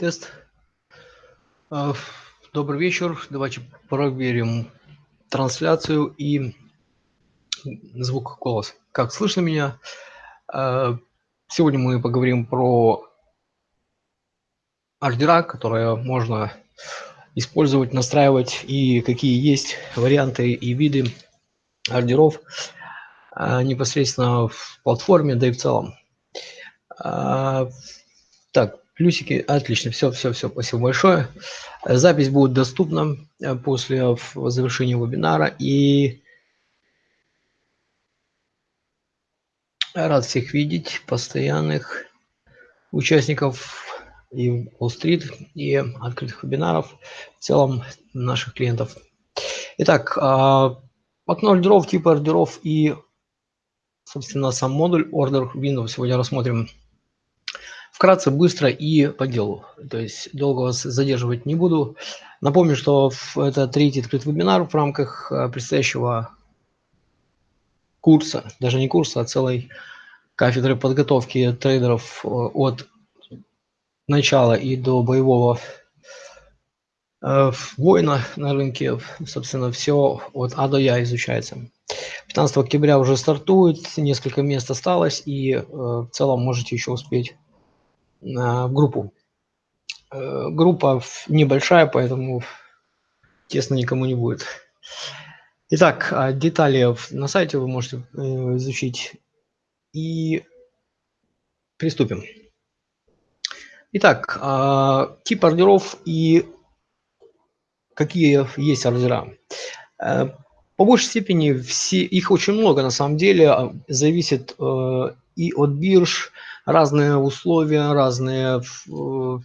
Тест. А, добрый вечер. Давайте проверим трансляцию и звук, голос. Как слышно меня? А, сегодня мы поговорим про ордера, которые можно использовать, настраивать и какие есть варианты и виды ордеров а, непосредственно в платформе, да и в целом. Так, Плюсики, отлично, все, все, все, спасибо большое. Запись будет доступна э, после завершения вебинара. И рад всех видеть, постоянных участников и Wall Street, и открытых вебинаров, в целом наших клиентов. Итак, а, окно ордеров, типы ордеров и, собственно, сам модуль Order Window сегодня рассмотрим Вкратце, быстро и по делу. То есть долго вас задерживать не буду. Напомню, что это третий открытый вебинар в рамках э, предстоящего курса, даже не курса, а целой кафедры подготовки трейдеров э, от начала и до боевого э, воина на рынке. Собственно, все от А до Я изучается. 15 октября уже стартует, несколько мест осталось, и в целом можете еще успеть в группу. Э, группа небольшая, поэтому тесно никому не будет. Итак, а детали на сайте вы можете э, изучить. И приступим. Итак, а, тип ордеров и какие есть ордера. Э, по большей степени все, их очень много на самом деле, а, зависит и от бирж, разные условия, разные э,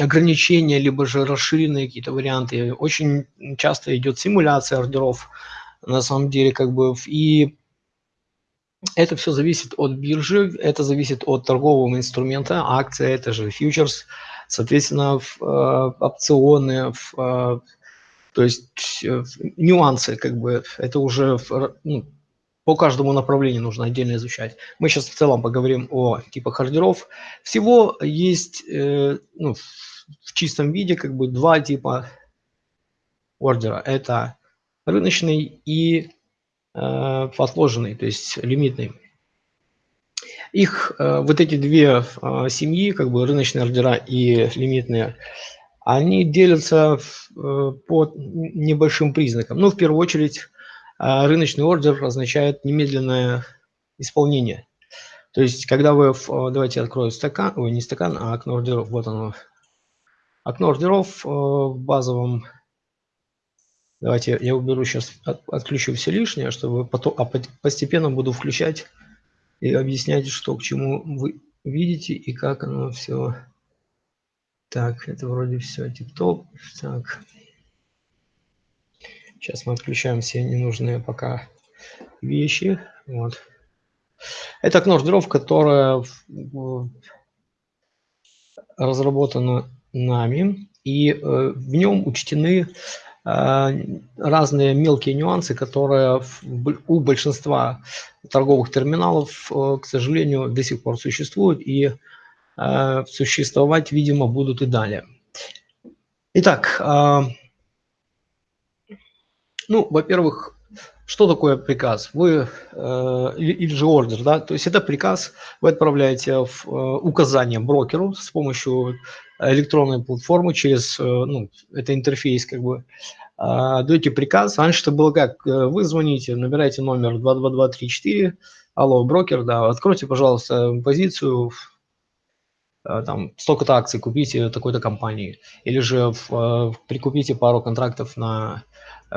ограничения, либо же расширенные какие-то варианты. Очень часто идет симуляция ордеров, на самом деле, как бы, и это все зависит от биржи, это зависит от торгового инструмента, акция, это же фьючерс, соответственно, в, э, опционы, в, э, то есть э, нюансы, как бы, это уже ну, по каждому направлению нужно отдельно изучать. Мы сейчас в целом поговорим о типах ордеров. Всего есть э, ну, в чистом виде как бы два типа ордера. Это рыночный и э, отложенный, то есть лимитный. Их э, вот эти две э, семьи, как бы рыночные ордера и лимитные, они делятся э, по небольшим признакам. Ну, в первую очередь, рыночный ордер означает немедленное исполнение. То есть, когда вы, давайте открою стакан, ой, не стакан, а окно ордеров, вот оно. Окно ордеров э, в базовом, давайте я уберу сейчас, отключу все лишнее, чтобы потом, а постепенно буду включать и объяснять, что к чему вы видите и как оно все. Так, это вроде все тип-топ. Так. Сейчас мы отключаем все ненужные пока вещи. Вот. Это окно ордеров, которое разработано нами, и э, в нем учтены э, разные мелкие нюансы, которые у большинства торговых терминалов, э, к сожалению, до сих пор существуют и существовать, видимо, будут и далее. Итак, ну, во-первых, что такое приказ? Вы э, или же ордер, да? То есть это приказ, вы отправляете в э, указание брокеру с помощью электронной платформы через, э, ну, это интерфейс как бы, э, даете приказ. Раньше это было как? Э, вы звоните, набираете номер 22234, алло, брокер, да, откройте, пожалуйста, позицию, э, там, столько-то акций купите такой-то компании, или же в, э, прикупите пару контрактов на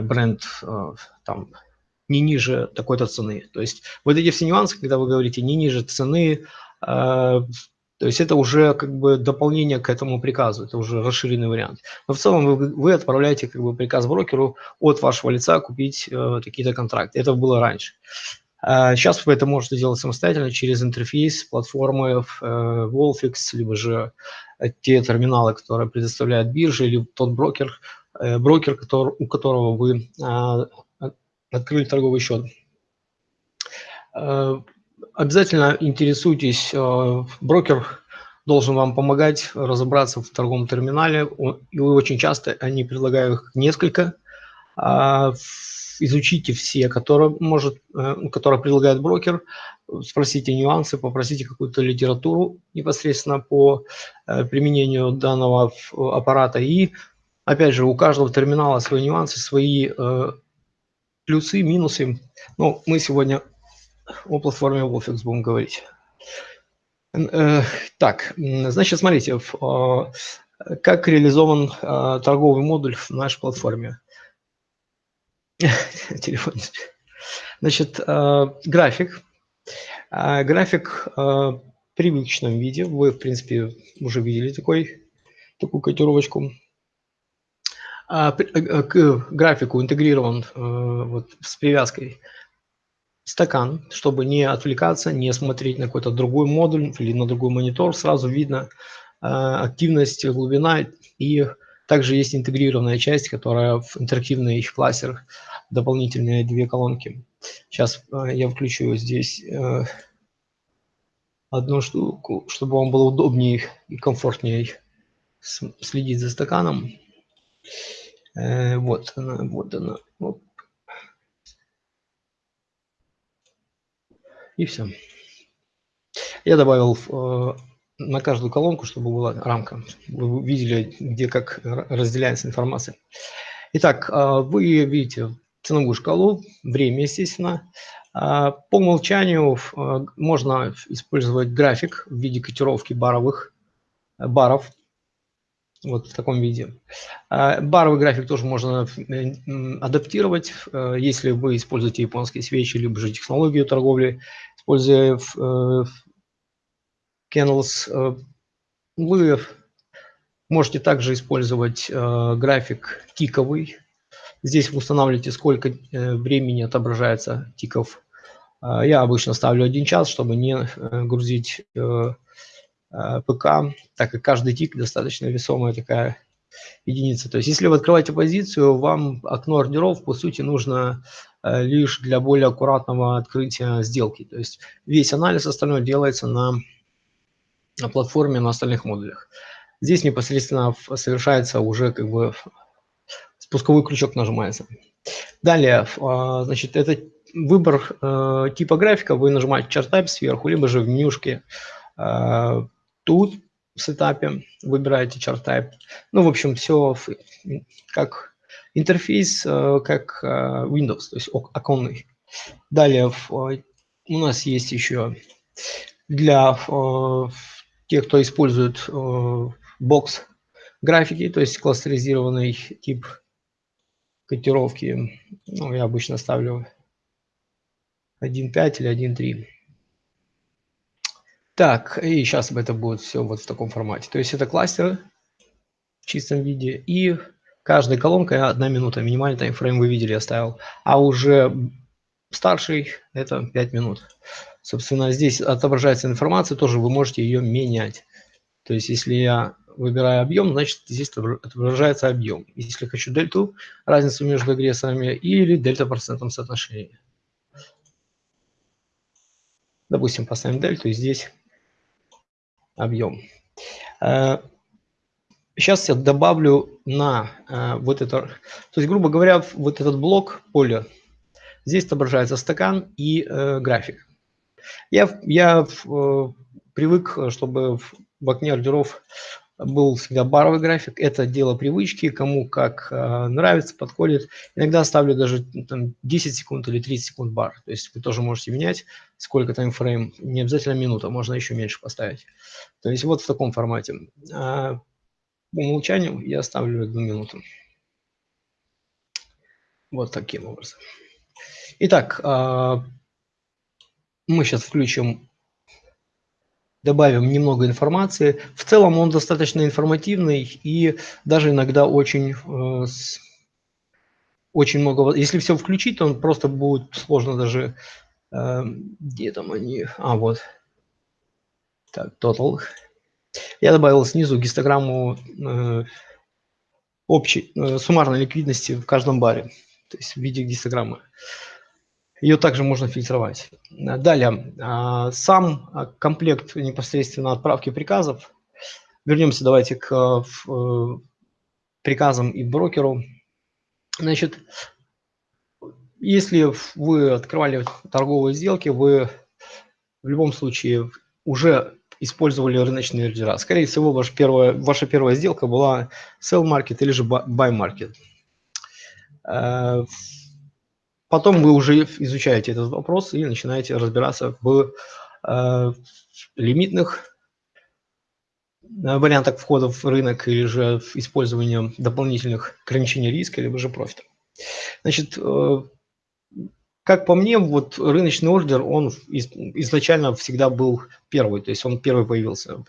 бренд э, там не ниже такой-то цены. То есть вот эти все нюансы, когда вы говорите не ниже цены, э, то есть это уже как бы дополнение к этому приказу, это уже расширенный вариант. Но в целом вы, вы отправляете как бы приказ брокеру от вашего лица купить э, какие-то контракты. Это было раньше. А сейчас вы это можете делать самостоятельно через интерфейс платформы э, Wolfix, либо же те терминалы, которые предоставляют биржи, или тот брокер, Э, брокер, который, у которого вы а, открыли торговый счет. Э, обязательно интересуйтесь, э, брокер должен вам помогать разобраться в торговом терминале. И очень часто они предлагают их несколько. А, изучите все, которые, может, э, которые предлагает брокер, спросите нюансы, попросите какую-то литературу непосредственно по э, применению данного аппарата. И, опять же, у каждого терминала свои нюансы, свои э, плюсы, минусы. Ну, мы сегодня о платформе Wolfix будем говорить. Так, значит, смотрите, как реализован торговый модуль в нашей платформе. Телефон. Значит, э, график. Э, график э, в привычном виде. Вы, в принципе, уже видели такой, такую котировочку. К графику интегрирован вот, с привязкой стакан, чтобы не отвлекаться, не смотреть на какой-то другой модуль или на другой монитор. Сразу видно активность, глубина и также есть интегрированная часть, которая в интерактивный классер, дополнительные две колонки. Сейчас э, я включу здесь э, одну штуку, чтобы вам было удобнее и комфортнее следить за стаканом. Э, вот она, вот она. Вот. И все. Я добавил на каждую колонку, чтобы была рамка. Вы видели, где как разделяется информация. Итак, а, вы видите ценовую шкалу, время, естественно. По умолчанию можно использовать график в виде котировки баровых баров. Вот в таком виде. Баровый график тоже можно адаптировать, если вы используете японские свечи, либо же технологию торговли, используя Kennels. Э, вы можете также использовать э, график тиковый. Здесь вы устанавливаете, сколько э, времени отображается тиков. Я обычно ставлю один час, чтобы не грузить ПК, так как каждый тик достаточно весомая такая единица. То есть если вы открываете позицию, вам окно ордеров, по сути, нужно лишь для более аккуратного открытия сделки. То есть весь анализ остальной делается на на платформе на остальных модулях. Здесь непосредственно совершается уже как бы спусковой крючок нажимается. Далее, а, значит, это выбор э, типа графика. Вы нажимаете Chart Type сверху, либо же в менюшке э, тут в сетапе выбираете Chart Type. Ну, в общем, все как интерфейс, э, как Windows, то есть оконный. Далее у нас есть еще для те, кто использует э, бокс графики, то есть кластеризированный тип котировки, ну, я обычно ставлю 1.5 или 1.3. Так, и сейчас это будет все вот в таком формате. То есть это кластеры в чистом виде, и каждая колонка одна минута, минимальный таймфрейм вы видели, я ставил. А уже старший это 5 минут. Собственно, здесь отображается информация, тоже вы можете ее менять. То есть, если я выбираю объем, значит, здесь отображается объем. Если хочу дельту, разницу между агрессорами, или дельта процентном соотношении. Допустим, поставим дельту, и здесь объем. Сейчас э, я добавлю на э, вот это, то есть, грубо говоря, вот этот блок поля, здесь отображается стакан и э, график. Я, я привык, чтобы в окне ордеров был всегда баровый график. Это дело привычки, кому как э, нравится, подходит. Иногда ставлю даже там, 10 секунд или 30 секунд бар. То есть вы тоже можете менять, сколько таймфрейм. Не обязательно минута, можно еще меньше поставить. То есть вот в таком формате. А по умолчанию я ставлю одну минуту. Вот таким образом. Итак, а, мы сейчас включим, добавим немного информации. В целом он достаточно информативный и даже иногда очень, э, очень много... Если все включить, то он просто будет сложно даже... Э, где там они? А, вот. Так, total. Я добавил снизу гистограмму э, общей, суммарной ликвидности в каждом баре, то есть в виде гистограммы. Ее также можно фильтровать. Далее, а, сам комплект непосредственно отправки приказов вернемся давайте к э, приказам и брокеру. Значит, если вы открывали торговые сделки, вы в любом случае уже использовали рыночные ордера. Скорее всего, ваша первая, ваша первая сделка была sell market или же buy market. Э, потом вы уже изучаете этот вопрос и начинаете разбираться в э, лимитных э, вариантах входа в рынок или же в использовании дополнительных ограничений риска, либо же профита. Значит, как по мне, вот рыночный ордер, он изначально всегда был первый, то есть он первый появился.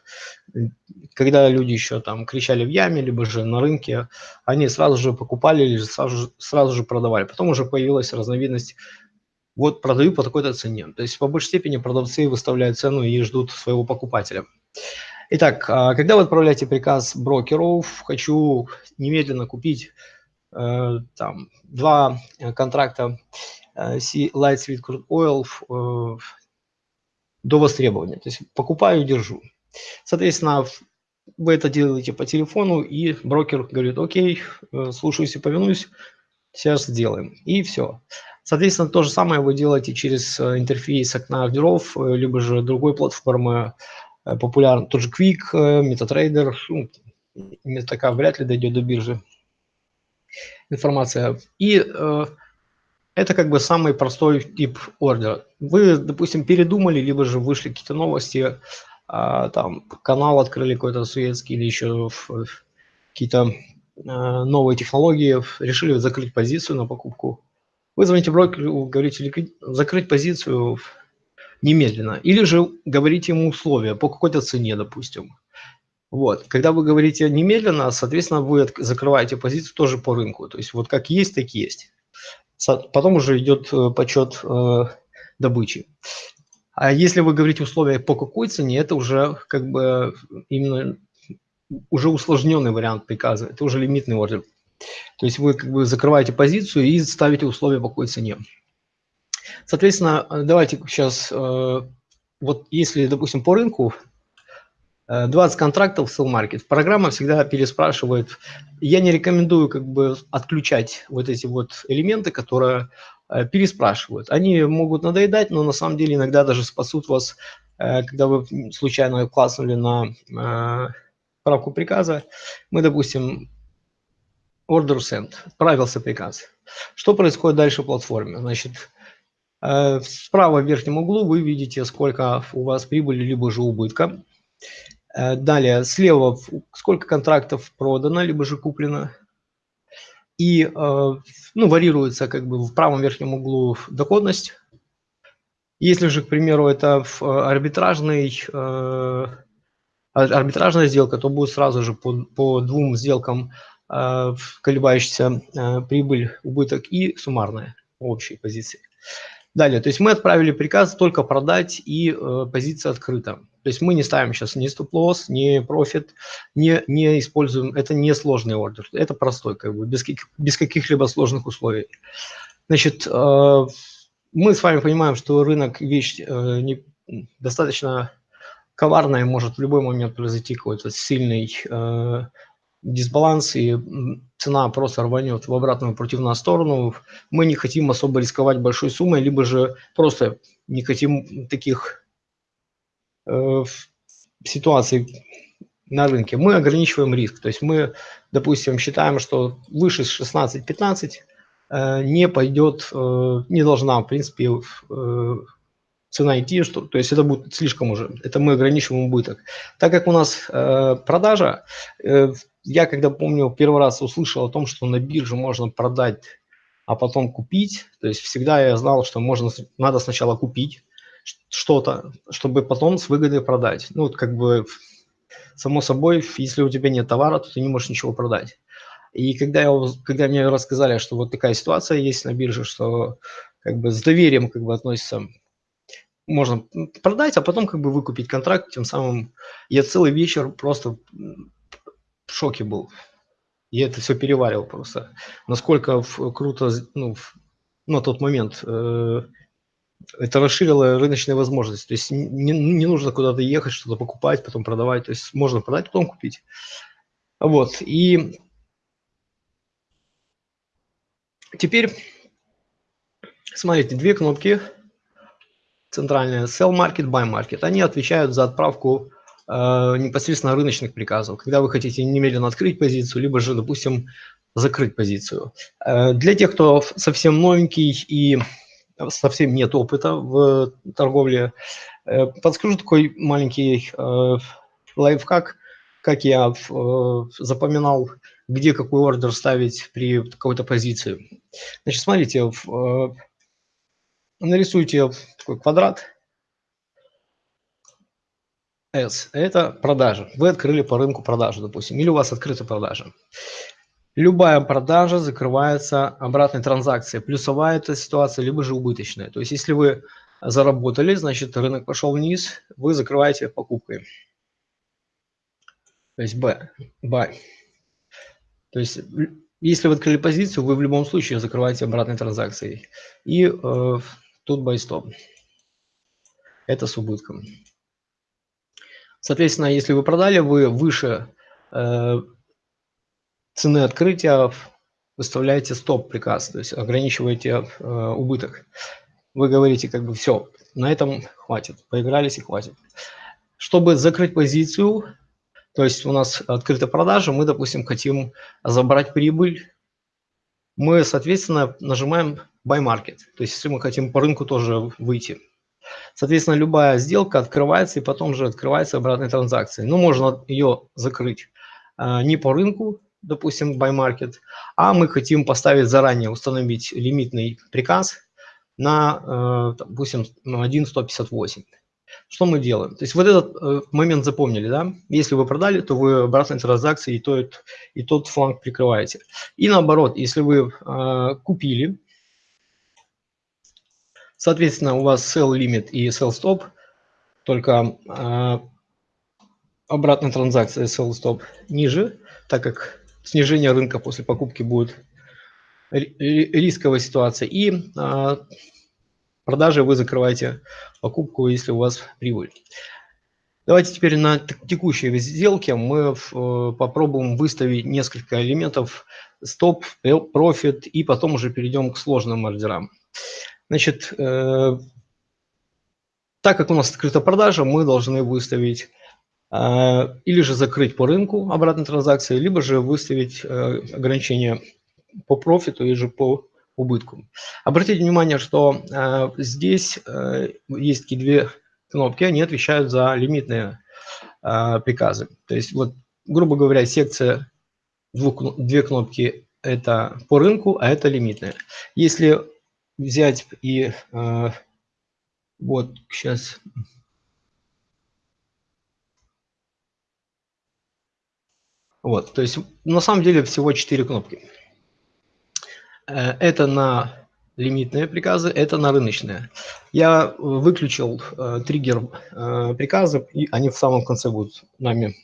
Когда люди еще там кричали в яме, либо же на рынке, они сразу же покупали или сразу, сразу же продавали. Потом уже появилась разновидность вот продаю по такой-то цене. То есть по большей степени продавцы выставляют цену и ждут своего покупателя. Итак, а когда вы отправляете приказ брокеру, хочу немедленно купить э, там два контракта Э, Light Sweet Crude Oil э, до востребования. То есть покупаю, держу. Соответственно, вы это делаете по телефону, и брокер говорит, окей, э, слушаюсь и повинуюсь, сейчас сделаем. И все. Соответственно, то же самое вы делаете через интерфейс окна ордеров, либо же другой платформы, популярный, тот же Quick, MetaTrader, ну, MetaK вряд ли дойдет до биржи информация. И это как бы самый простой тип ордера. Вы, допустим, передумали, либо же вышли какие-то новости, а, там канал открыли какой-то суетский или еще какие-то а, новые технологии, решили закрыть позицию на покупку. Вы звоните брокеру, говорите закрыть позицию немедленно. Или же говорите ему условия по какой-то цене, допустим. Вот. Когда вы говорите немедленно, соответственно, вы закрываете позицию тоже по рынку. То есть вот как есть, так есть. Потом уже идет э, подсчет э, добычи. А если вы говорите условия по какой цене, это уже как бы именно уже усложненный вариант приказа, это уже лимитный ордер. То есть вы как бы закрываете позицию и ставите условия по какой цене. Соответственно, давайте сейчас, э, вот если, допустим, по рынку 20 э, контрактов в Sell Market. Программа всегда переспрашивает. Я не рекомендую как бы отключать вот эти вот элементы, которые э, переспрашивают. Они могут надоедать, но на самом деле иногда даже спасут вас, э, когда вы случайно класснули на правку приказа. Мы, допустим, order send, отправился приказ. Что происходит дальше в платформе? Значит, справа в верхнем углу вы видите, сколько у вас прибыли, либо же убытка. Э, далее, слева сколько контрактов продано, либо же куплено. И э, ну, варьируется как бы в правом верхнем углу доходность. Если же, к примеру, это арбитражный, э, арбитражная сделка, то будет сразу же по, по двум сделкам колебающаяся прибыль, убыток и суммарная общей позиции. Далее, то есть мы отправили приказ только продать и э, позиция открыта. То есть мы не ставим сейчас ни стоп-лосс, ни профит, не, не используем, это не сложный ордер, это простой, как бы, без, без каких-либо сложных условий. Значит, э, мы с вами понимаем, что рынок вещь э, не, достаточно коварная, может в любой момент произойти какой-то сильный э, дисбаланс, и цена просто рванет в обратную против нас сторону. Мы не хотим особо рисковать большой суммой, либо же просто не хотим таких э, ситуаций на рынке. Мы ограничиваем риск. То есть мы, допустим, считаем, что выше 16-15 э, не пойдет, э, не должна, в принципе, цена идти, что, то есть это будет слишком уже, это мы ограничиваем убыток. Так как у нас продажа, я когда помню, первый раз услышал о том, что на бирже можно продать, а потом купить, то есть всегда я знал, что можно, надо сначала купить что-то, чтобы потом с выгодой продать. Ну, вот как бы, само собой, если у тебя нет товара, то ты не можешь ничего продать. И когда, я, когда мне рассказали, что вот такая ситуация есть на бирже, что как бы с доверием как бы относится можно продать, а потом как бы выкупить контракт, тем самым я целый вечер просто в шоке был. Я это все переваривал просто. Насколько круто, ну, на тот момент э, Это расширило рыночные возможности. То есть не, не нужно куда-то ехать, что-то покупать, потом продавать. То есть можно продать, потом купить. Вот. И теперь смотрите, две кнопки центральные Sell Market, Buy Market. Они отвечают за отправку э, непосредственно рыночных приказов. Когда вы хотите немедленно открыть позицию, либо же, допустим, закрыть позицию. Э, для тех, кто совсем новенький и совсем нет опыта в торговле, э, подскажу такой маленький э, лайфхак, как я запоминал, где какой ордер ставить при какой-то позиции. Значит, смотрите, нарисуйте такой квадрат S. Это продажа. Вы открыли по рынку продажу, допустим, или у вас открыта продажа. Любая продажа закрывается обратной транзакцией. Плюсовая это ситуация, либо же убыточная. То есть, если вы заработали, значит, рынок пошел вниз, вы закрываете покупкой. То есть B, buy. То есть, если вы открыли позицию, вы в любом случае закрываете обратной транзакцией. И э, тут buy stop. Это с убытком. Соответственно, если вы продали, вы выше э, цены открытия выставляете стоп-приказ, то есть ограничиваете э, убыток. Вы говорите, как бы все, на этом хватит, поигрались и хватит. Чтобы закрыть позицию, то есть у нас открыта продажа, мы, допустим, хотим забрать прибыль, мы, соответственно, нажимаем Buy Market, то есть если мы хотим по рынку тоже выйти. Соответственно, любая сделка открывается и потом же открывается обратной транзакцией. Ну, можно ее закрыть э, не по рынку, допустим, buy market, а мы хотим поставить заранее, установить лимитный приказ на, э, допустим, 1.158. Что мы делаем? То есть вот этот э, момент запомнили, да? Если вы продали, то вы обратной транзакции и, тот, и тот фланг прикрываете. И наоборот, если вы э, купили, соответственно, у вас sell limit и sell stop, только обратная транзакция sell stop ниже, так как снижение рынка после покупки будет рисковая ситуация. И а, продажи вы закрываете покупку, если у вас прибыль. Давайте теперь на текущей сделке мы э, попробуем выставить несколько элементов стоп, профит и потом уже перейдем к сложным ордерам. Значит, э, так как у нас открыта продажа, мы должны выставить или же закрыть по рынку обратной транзакции, либо же выставить э, ограничение по профиту или же по убытку. Обратите внимание, что э, здесь э, есть такие две кнопки, они отвечают за лимитные приказы. То есть, вот, грубо говоря, секция двух, две кнопки – это по рынку, а это лимитные. Если взять и вот сейчас Вот, то есть на самом деле всего 4 кнопки. Э, это на лимитные приказы, это на рыночные. Я выключил э, триггер э, приказов, и они в самом конце будут нами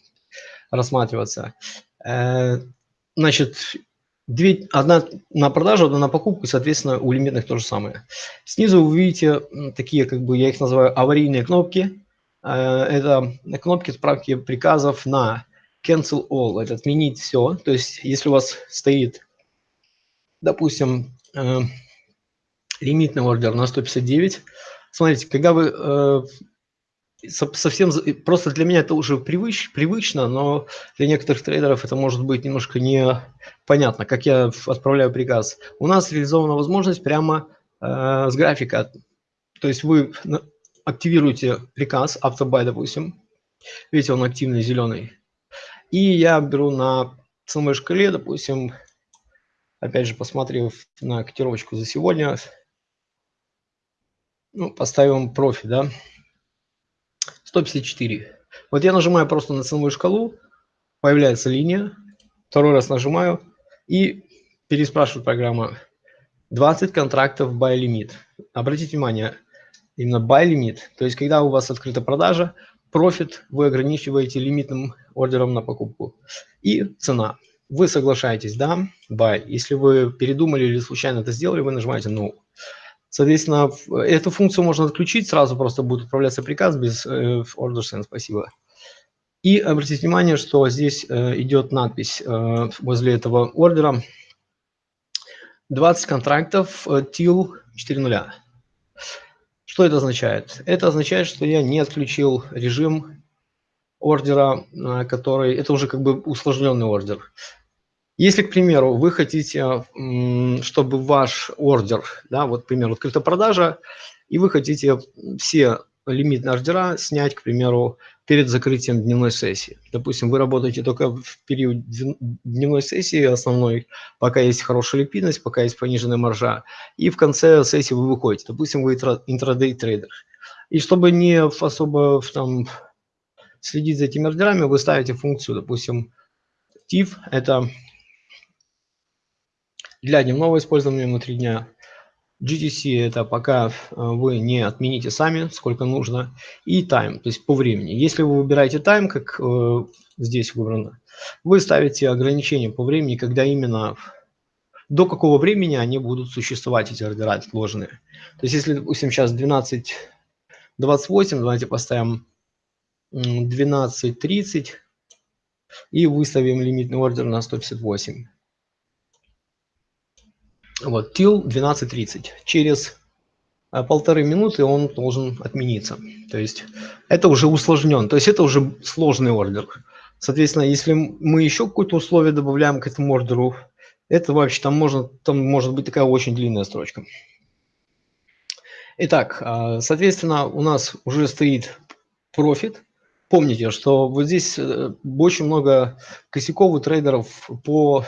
рассматриваться. Э, значит, две, одна на продажу, одна на покупку, соответственно, у лимитных то же самое. Снизу вы видите такие, как бы я их называю, аварийные кнопки. Э, это кнопки справки приказов на cancel all, это отменить все. То есть, если у вас стоит, допустим, э, лимитный ордер на 159, смотрите, когда вы э, совсем, просто для меня это уже привыч, привычно, но для некоторых трейдеров это может быть немножко непонятно, как я отправляю приказ. У нас реализована возможность прямо э, с графика, то есть вы активируете приказ, автобай, допустим, видите, он активный, зеленый, и я беру на ценовой шкале, допустим, опять же, посмотрев на котировочку за сегодня, ну, поставим профи, да, 154. Вот я нажимаю просто на ценовую шкалу, появляется линия, второй раз нажимаю и переспрашивает программа 20 контрактов buy limit. Обратите внимание, именно buy limit, то есть когда у вас открыта продажа, профит вы ограничиваете лимитным ордером на покупку. И цена. Вы соглашаетесь, да, buy. Если вы передумали или случайно это сделали, вы нажимаете no. Соответственно, эту функцию можно отключить, сразу просто будет отправляться приказ без э, order send, спасибо. И обратите внимание, что здесь э, идет надпись э, возле этого ордера 20 контрактов э, TIL 4.0. Что это означает? Это означает, что я не отключил режим ордера, э, который... Это уже как бы усложненный ордер. Если, к примеру, вы хотите, чтобы ваш ордер, да, вот, к примеру, открыта продажа, и вы хотите все лимитные ордера снять, к примеру, перед закрытием дневной сессии. Допустим, вы работаете только в период дневной сессии основной, пока есть хорошая ликвидность, пока есть пониженная маржа, и в конце сессии вы выходите. Допустим, вы интрадей трейдер. И чтобы не особо там, следить за этими ордерами, вы ставите функцию, допустим, TIF – это для дневного использования внутри дня. GTC – это пока э, вы не отмените сами, сколько нужно. И time, то есть по времени. Если вы выбираете time, как э, здесь выбрано, вы ставите ограничение по времени, когда именно до какого времени они будут существовать, эти ордера отложенные. То есть если, допустим, сейчас 12.28, давайте поставим 12.30 и выставим лимитный ордер на 158. Вот, till 12.30. Через а, полторы минуты он должен отмениться. То есть это уже усложнен, то есть это уже сложный ордер. Соответственно, если мы еще какое-то условие добавляем к этому ордеру, это вообще там можно, там может быть такая очень длинная строчка. Итак, а, соответственно, у нас уже стоит профит. Помните, что вот здесь э, очень много косяков у трейдеров по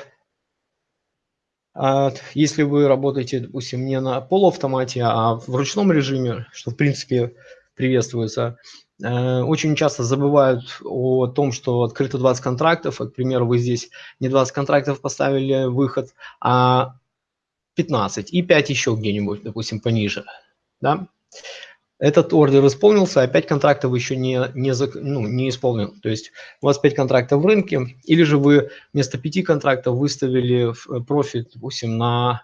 если вы работаете, допустим, не на полуавтомате, а в ручном режиме, что в принципе приветствуется, э, очень часто забывают о том, что открыто 20 контрактов, к примеру, вы здесь не 20 контрактов поставили выход, а 15 и 5 еще где-нибудь, допустим, пониже. Да? Этот ордер исполнился, а 5 контрактов еще не, не, ну, не исполнен. То есть у вас 5 контрактов в рынке, или же вы вместо 5 контрактов выставили э, профит, допустим, на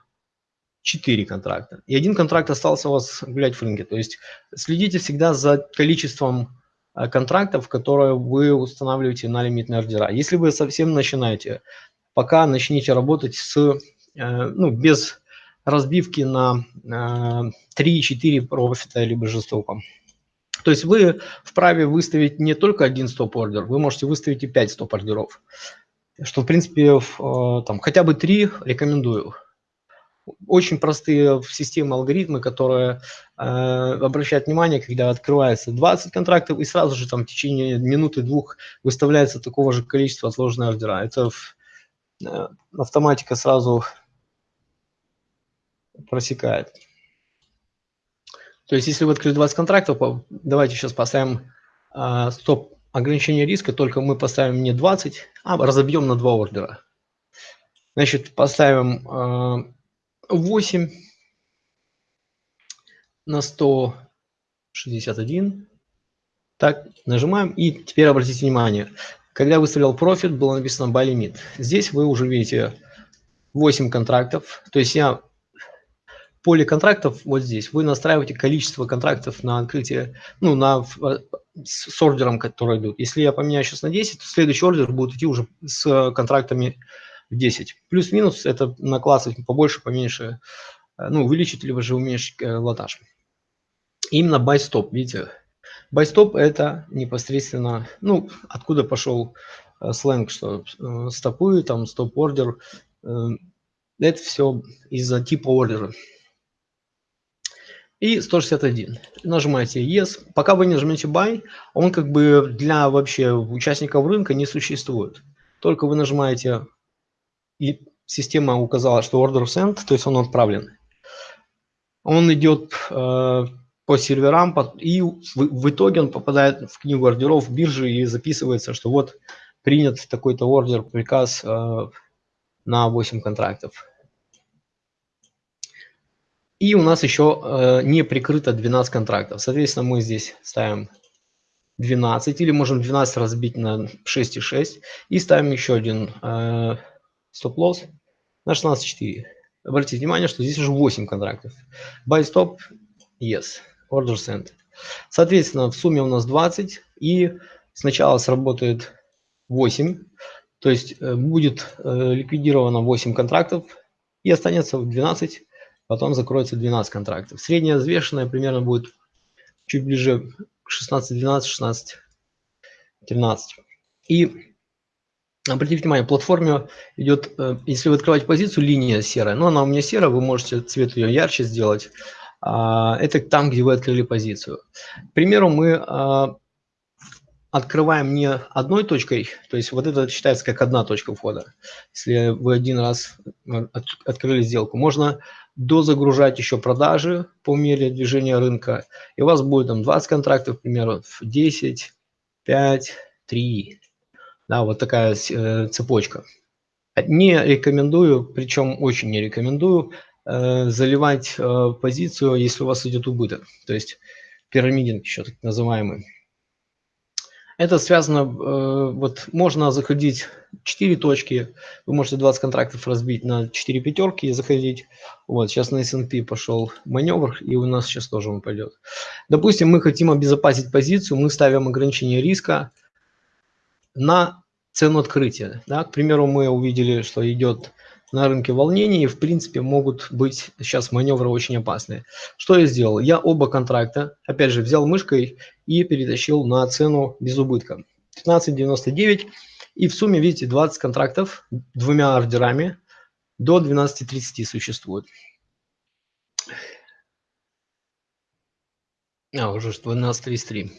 4 контракта. И один контракт остался у вас гулять в рынке. То есть следите всегда за количеством э, контрактов, которые вы устанавливаете на лимитные ордера. Если вы совсем начинаете, пока начните работать с, э, ну, без разбивки на 3-4 э, профита либо же стопа. То есть вы вправе выставить не только один стоп-ордер, вы можете выставить и 5 стоп-ордеров. Что, в принципе, э, там, хотя бы 3 рекомендую. Очень простые системы, алгоритмы, которые э, обращают внимание, когда открывается 20 контрактов, и сразу же там в течение минуты-двух выставляется такого же количества отложенных ордера. Это э, автоматика сразу просекает. То есть, если вы открыли 20 контрактов, давайте сейчас поставим э, стоп ограничение риска, только мы поставим не 20, а разобьем на два ордера. Значит, поставим э, 8 на 161. Так, нажимаем. И теперь обратите внимание, когда выставлял профит, было написано buy limit. Здесь вы уже видите 8 контрактов. То есть я поле контрактов вот здесь вы настраиваете количество контрактов на открытие, ну, на, э, с ордером, который идут. Если я поменяю сейчас на 10, то следующий ордер будет идти уже с контрактами в 10. Плюс-минус это на классах побольше, поменьше, э, ну, увеличить, либо же уменьшить э, лотаж. Именно buy stop, видите, buy stop это непосредственно, ну, откуда пошел сленг, что стопы, там, стоп-ордер, это все из-за типа ордера и 161. Нажимаете Yes. Пока вы не нажмете Buy, он как бы для вообще участников рынка не существует. Только вы нажимаете, и система указала, что Order Sent, то есть он отправлен. Он идет э, по серверам, и в, в итоге он попадает в книгу ордеров биржи и записывается, что вот принят такой-то ордер, приказ э, на 8 контрактов. И у нас еще э, не прикрыто 12 контрактов. Соответственно, мы здесь ставим 12 или можем 12 разбить на 6,6 и ставим еще один э, стоп-лосс на 16,4. обратите внимание, что здесь уже 8 контрактов. Buy stop, yes, order sent. Соответственно, в сумме у нас 20, и сначала сработает 8, то есть э, будет ликвидировано 8 контрактов, и останется 12, потом закроется 12 контрактов. Средняя взвешенная примерно будет чуть ближе к 16, 12, 16, 13. И обратите внимание, платформе идет, э, если вы открываете позицию, линия серая, но она у меня серая, вы можете цвет ее ярче сделать. А, это там, где вы открыли позицию. К примеру, мы а, открываем не одной точкой, то есть вот это считается как одна точка входа. Если вы один раз э, открыли сделку, можно дозагружать еще продажи по мере движения рынка, и у вас будет там 20 контрактов, к примеру, 10, 5, 3. Да, вот такая э, цепочка. Не рекомендую, причем очень не рекомендую, э, заливать э, позицию, если у вас идет убыток. То есть пирамидинг еще так называемый. Это связано, э, вот можно заходить 4 точки, вы можете 20 контрактов разбить на 4 пятерки и заходить. Вот, сейчас на S&P пошел маневр, и у нас сейчас тоже он пойдет. Допустим, мы хотим обезопасить позицию, мы ставим ограничение риска на цену открытия. Да? К примеру, мы увидели, что идет на рынке волнений, в принципе, могут быть сейчас маневры очень опасные. Что я сделал? Я оба контракта, опять же, взял мышкой и перетащил на цену без убытка. 15.99 и в сумме, видите, 20 контрактов двумя ордерами до 12.30 существует. А, уже 12.33.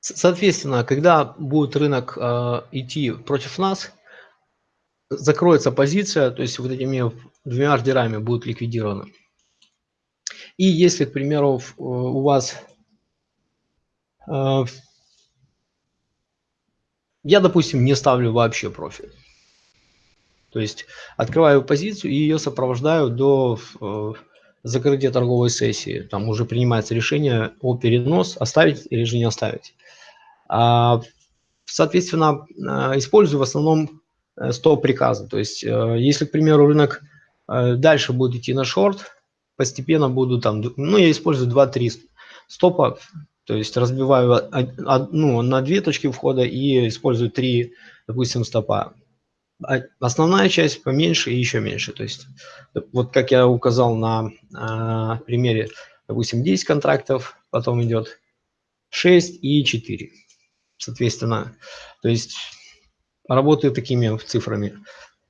Соответственно, когда будет рынок э, идти против нас, закроется позиция, то есть вот этими двумя ордерами будет ликвидировано. И если, к примеру, у вас... Э, я, допустим, не ставлю вообще профиль. То есть открываю позицию и ее сопровождаю до э, закрытия торговой сессии. Там уже принимается решение о перенос, оставить или же не оставить. А, соответственно, использую в основном э, стоп-приказы. То есть, э, если, к примеру, рынок э, дальше будет идти на шорт, постепенно буду там, ну, я использую 2-3 стопа, то есть разбиваю ну, на две точки входа и использую три, допустим, стопа. А основная часть поменьше и еще меньше. То есть, вот как я указал на а, примере, допустим, 10 контрактов, потом идет 6 и 4 соответственно. То есть работаю такими цифрами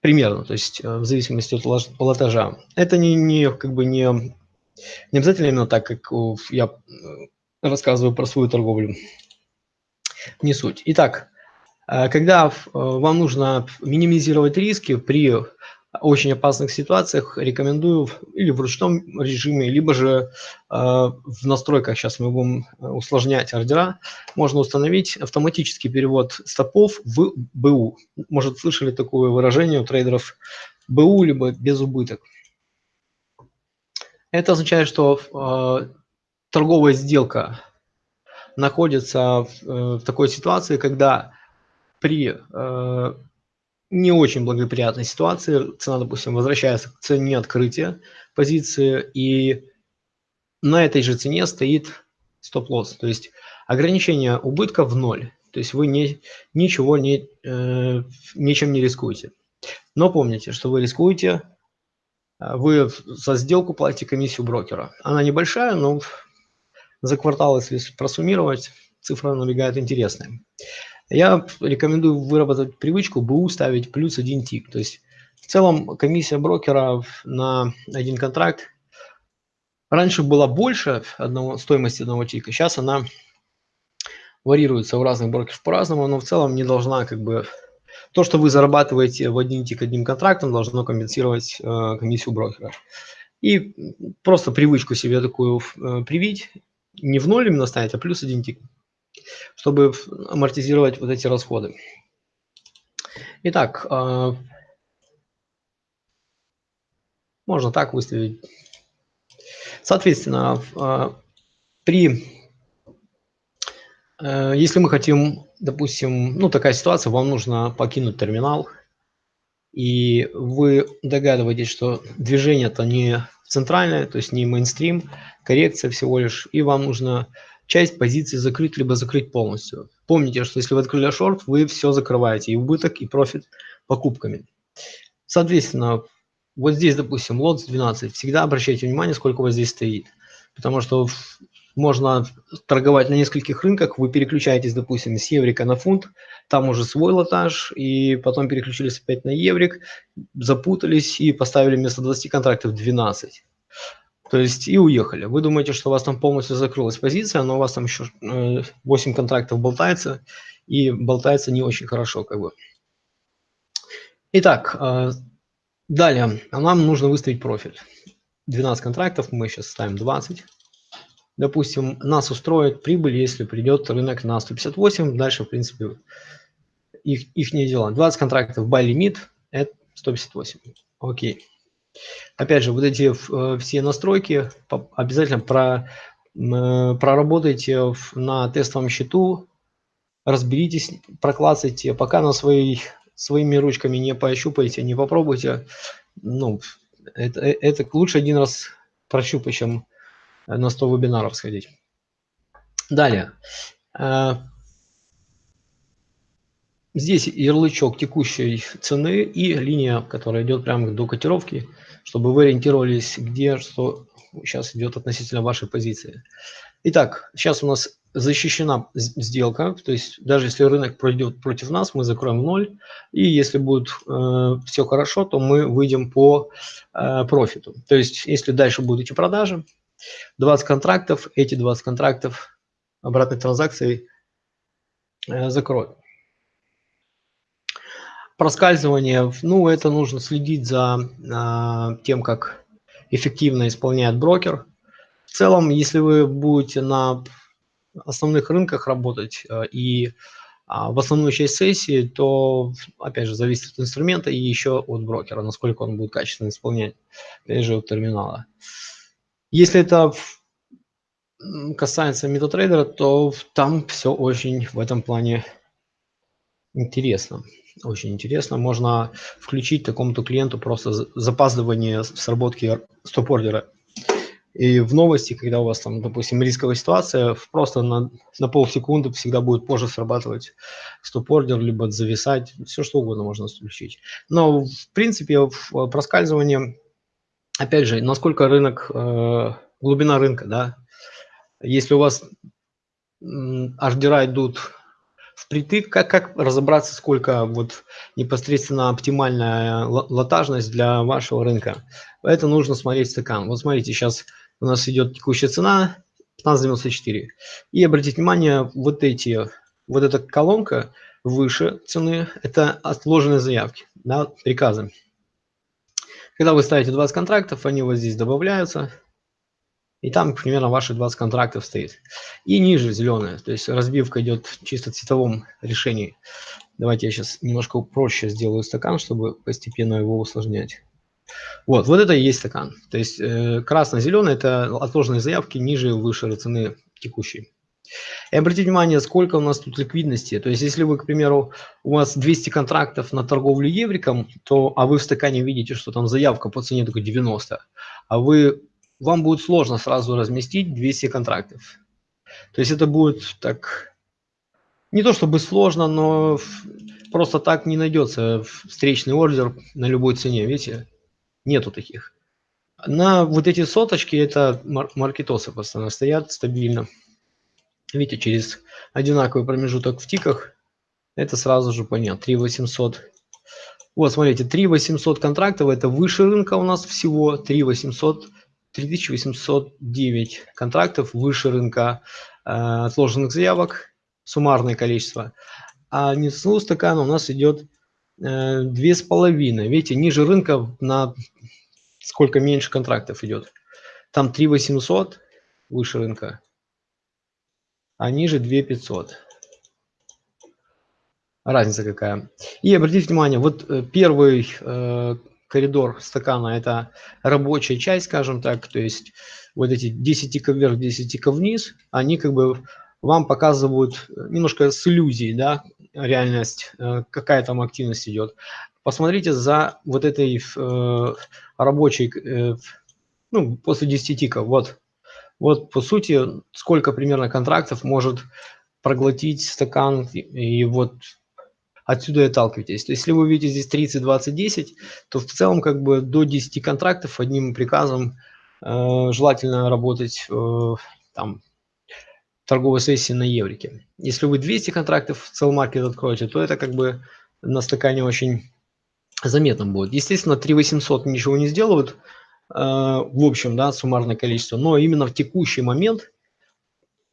примерно, то есть э, в зависимости от лотажа. Это не, не как бы не, не обязательно именно так, как я э, рассказываю про свою торговлю. Не суть. Итак, э, когда вам нужно минимизировать риски при очень опасных ситуациях рекомендую или в ручном режиме, либо же э, в настройках, сейчас мы будем э, усложнять ордера, можно установить автоматический перевод стопов в БУ. Может, слышали такое выражение у трейдеров БУ, либо без убыток. Это означает, что э, торговая сделка находится в, в такой ситуации, когда при не очень благоприятной ситуации. Цена, допустим, возвращается к цене открытия позиции, и на этой же цене стоит стоп-лосс. То есть ограничение убытка в ноль. То есть вы не, ничего не, э, ничем не рискуете. Но помните, что вы рискуете, э, вы за сделку платите комиссию брокера. Она небольшая, но за квартал, если просуммировать, цифра набегает интересная. Я рекомендую выработать привычку БУ ставить плюс один тик. То есть в целом комиссия брокера на один контракт раньше была больше одного, стоимости одного тика, сейчас она варьируется у разных брокеров по-разному, но в целом не должна как бы... То, что вы зарабатываете в один тик одним контрактом, должно компенсировать э, комиссию брокера. И просто привычку себе такую э, привить, не в ноль именно ставить, а плюс один тик чтобы амортизировать вот эти расходы. Итак, а, можно так выставить. Соответственно, а, при, э, если мы хотим, допустим, ну такая ситуация, вам нужно покинуть терминал, и вы догадываетесь, что движение-то не центральное, то есть не мейнстрим, коррекция всего лишь, и вам нужно часть позиции закрыть, либо закрыть полностью. Помните, что если вы открыли шорт, вы все закрываете, и убыток, и профит покупками. Соответственно, вот здесь, допустим, лот 12, всегда обращайте внимание, сколько у вас здесь стоит. Потому что можно торговать на нескольких рынках, вы переключаетесь, допустим, с еврика на фунт, там уже свой лотаж, и потом переключились опять на еврик, запутались и поставили вместо 20 контрактов 12. То есть и уехали. Вы думаете, что у вас там полностью закрылась позиция, но у вас там еще 8 э, контрактов болтается, и болтается не очень хорошо как бы. Итак, э, далее нам нужно выставить профиль. 12 контрактов, мы сейчас ставим 20. Допустим, нас устроит прибыль, если придет рынок на 158, дальше, в принципе, их, их не дела. 20 контрактов buy лимит, это 158. Окей. Опять же, вот эти э, все настройки обязательно про, э, проработайте на тестовом счету, разберитесь, проклацайте, пока на своей, своими ручками не пощупаете, не попробуйте. Ну, это, э, это лучше один раз прощупать, чем на 100 вебинаров сходить. Далее. Здесь ярлычок текущей цены и линия, которая идет прямо до котировки, чтобы вы ориентировались, где что сейчас идет относительно вашей позиции. Итак, сейчас у нас защищена сделка, то есть даже если рынок пройдет против нас, мы закроем ноль, и если будет э, все хорошо, то мы выйдем по э, профиту. То есть если дальше будут эти продажи, 20 контрактов, эти 20 контрактов обратной транзакции э, закроют проскальзывание, ну, это нужно следить за э, тем, как эффективно исполняет брокер. В целом, если вы будете на основных рынках работать э, и э, в основную часть сессии, то, опять же, зависит от инструмента и еще от брокера, насколько он будет качественно исполнять, опять же, от терминала. Если это касается метатрейдера, то там все очень в этом плане интересно. Очень интересно. Можно включить такому-то клиенту просто запаздывание сработки стоп-ордера. И в новости, когда у вас там, допустим, рисковая ситуация, просто на, на полсекунды всегда будет позже срабатывать стоп-ордер, либо зависать, все что угодно можно включить. Но, в принципе, в проскальзывании, опять же, насколько рынок, э, глубина рынка, да, если у вас ордера идут впритык, как, как разобраться, сколько вот непосредственно оптимальная лотажность для вашего рынка. Это нужно смотреть стакан. Вот смотрите, сейчас у нас идет текущая цена 15.94. И обратите внимание, вот эти, вот эта колонка выше цены, это отложенные заявки, да, приказы. Когда вы ставите 20 контрактов, они вот здесь добавляются и там примерно ваши 20 контрактов стоит. И ниже зеленая, то есть разбивка идет чисто в цветовом решении. Давайте я сейчас немножко проще сделаю стакан, чтобы постепенно его усложнять. Вот, вот это и есть стакан. То есть э, красно-зеленый – это отложенные заявки ниже выше цены текущей. И обратите внимание, сколько у нас тут ликвидности. То есть, если вы, к примеру, у вас 200 контрактов на торговлю евриком, то, а вы в стакане видите, что там заявка по цене только 90, а вы вам будет сложно сразу разместить 200 контрактов. То есть это будет так, не то чтобы сложно, но просто так не найдется встречный ордер на любой цене, видите, нету таких. На вот эти соточки, это маркетосы постоянно стоят стабильно. Видите, через одинаковый промежуток в тиках, это сразу же понятно, 3800. Вот, смотрите, 3800 контрактов, это выше рынка у нас всего, 3800 3809 контрактов выше рынка э, отложенных заявок, суммарное количество. А нефтяного стакана у нас идет э, две с половиной. Видите, ниже рынка на сколько меньше контрактов идет. Там 3800 выше рынка, а ниже 2500. Разница какая. И обратите внимание, вот э, первый э, коридор стакана – это рабочая часть, скажем так, то есть вот эти 10 тиков вверх, 10 тиков вниз, они как бы вам показывают немножко с иллюзией, да, реальность, э, какая там активность идет. посмотрите за вот этой э, рабочей, э, ну, после 10 тиков, вот, вот по сути, сколько примерно контрактов может проглотить стакан, и вот отсюда и отталкивайтесь. То есть, если вы видите здесь 30, 20, 10, то в целом как бы до 10 контрактов одним приказом э, желательно работать э, там торговой сессии на еврике. Если вы 200 контрактов в целый маркет откроете, то это как бы на стакане очень заметно будет. Естественно, 3800 ничего не сделают, э, в общем, да, суммарное количество, но именно в текущий момент,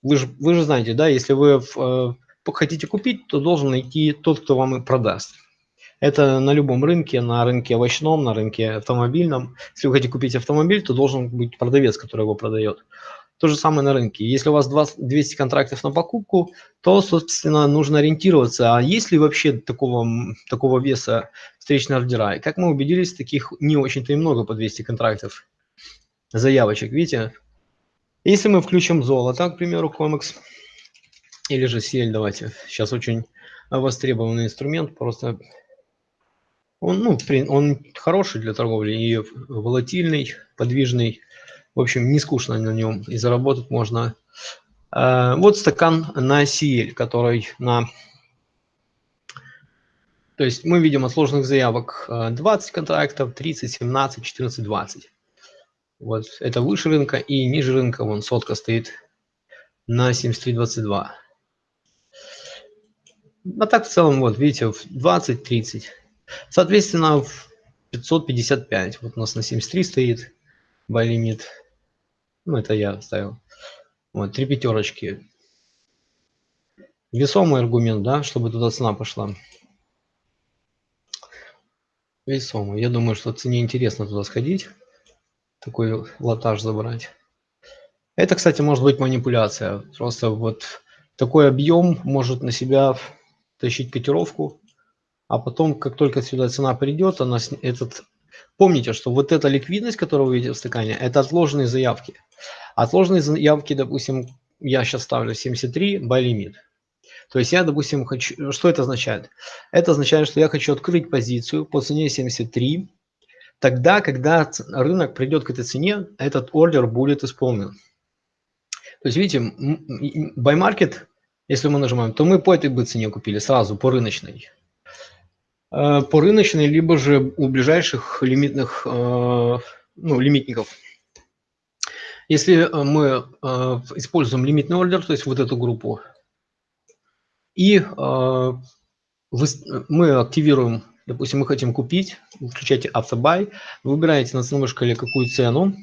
вы же, вы же знаете, да, если вы в, э, хотите купить, то должен найти тот, кто вам и продаст. Это на любом рынке, на рынке овощном, на рынке автомобильном. Если вы хотите купить автомобиль, то должен быть продавец, который его продает. То же самое на рынке. Если у вас 20, 200 контрактов на покупку, то, собственно, нужно ориентироваться, а есть ли вообще такого, такого веса встречные ордера. И как мы убедились, таких не очень-то и много по 200 контрактов заявочек. Видите? Если мы включим золото, к примеру, комикс, или же сель, давайте. Сейчас очень востребованный инструмент, просто он, ну, он хороший для торговли и волатильный, подвижный. В общем, не скучно на нем и заработать можно. Э, вот стакан на CL, который на... То есть мы видим от сложных заявок 20 э, контрактов, 30, 17, 14, 20. Вот это выше рынка и ниже рынка, вон сотка стоит на 73.22. А так в целом, вот видите, 20-30. Соответственно, в 555. Вот у нас на 73 стоит limit. Ну, это я ставил. Вот, три пятерочки. Весомый аргумент, да, чтобы туда цена пошла. Весомый. Я думаю, что цене интересно туда сходить. Такой лотаж забрать. Это, кстати, может быть манипуляция. Просто вот такой объем может на себя тащить котировку, а потом, как только сюда цена придет, она этот... Помните, что вот эта ликвидность, которую вы видите в стакане, это отложенные заявки. Отложенные заявки, допустим, я сейчас ставлю 73, buy limit. То есть я, допустим, хочу... Что это означает? Это означает, что я хочу открыть позицию по цене 73. Тогда, когда рынок придет к этой цене, этот ордер будет исполнен. То есть, видите, buy market если мы нажимаем, то мы по этой бы цене купили сразу, по рыночной. Э, по рыночной, либо же у ближайших лимитных, э, ну, лимитников. Если мы э, используем лимитный ордер, то есть вот эту группу, и мы активируем, допустим, мы хотим купить, включайте автобай, выбираете на ценовой шкале какую цену,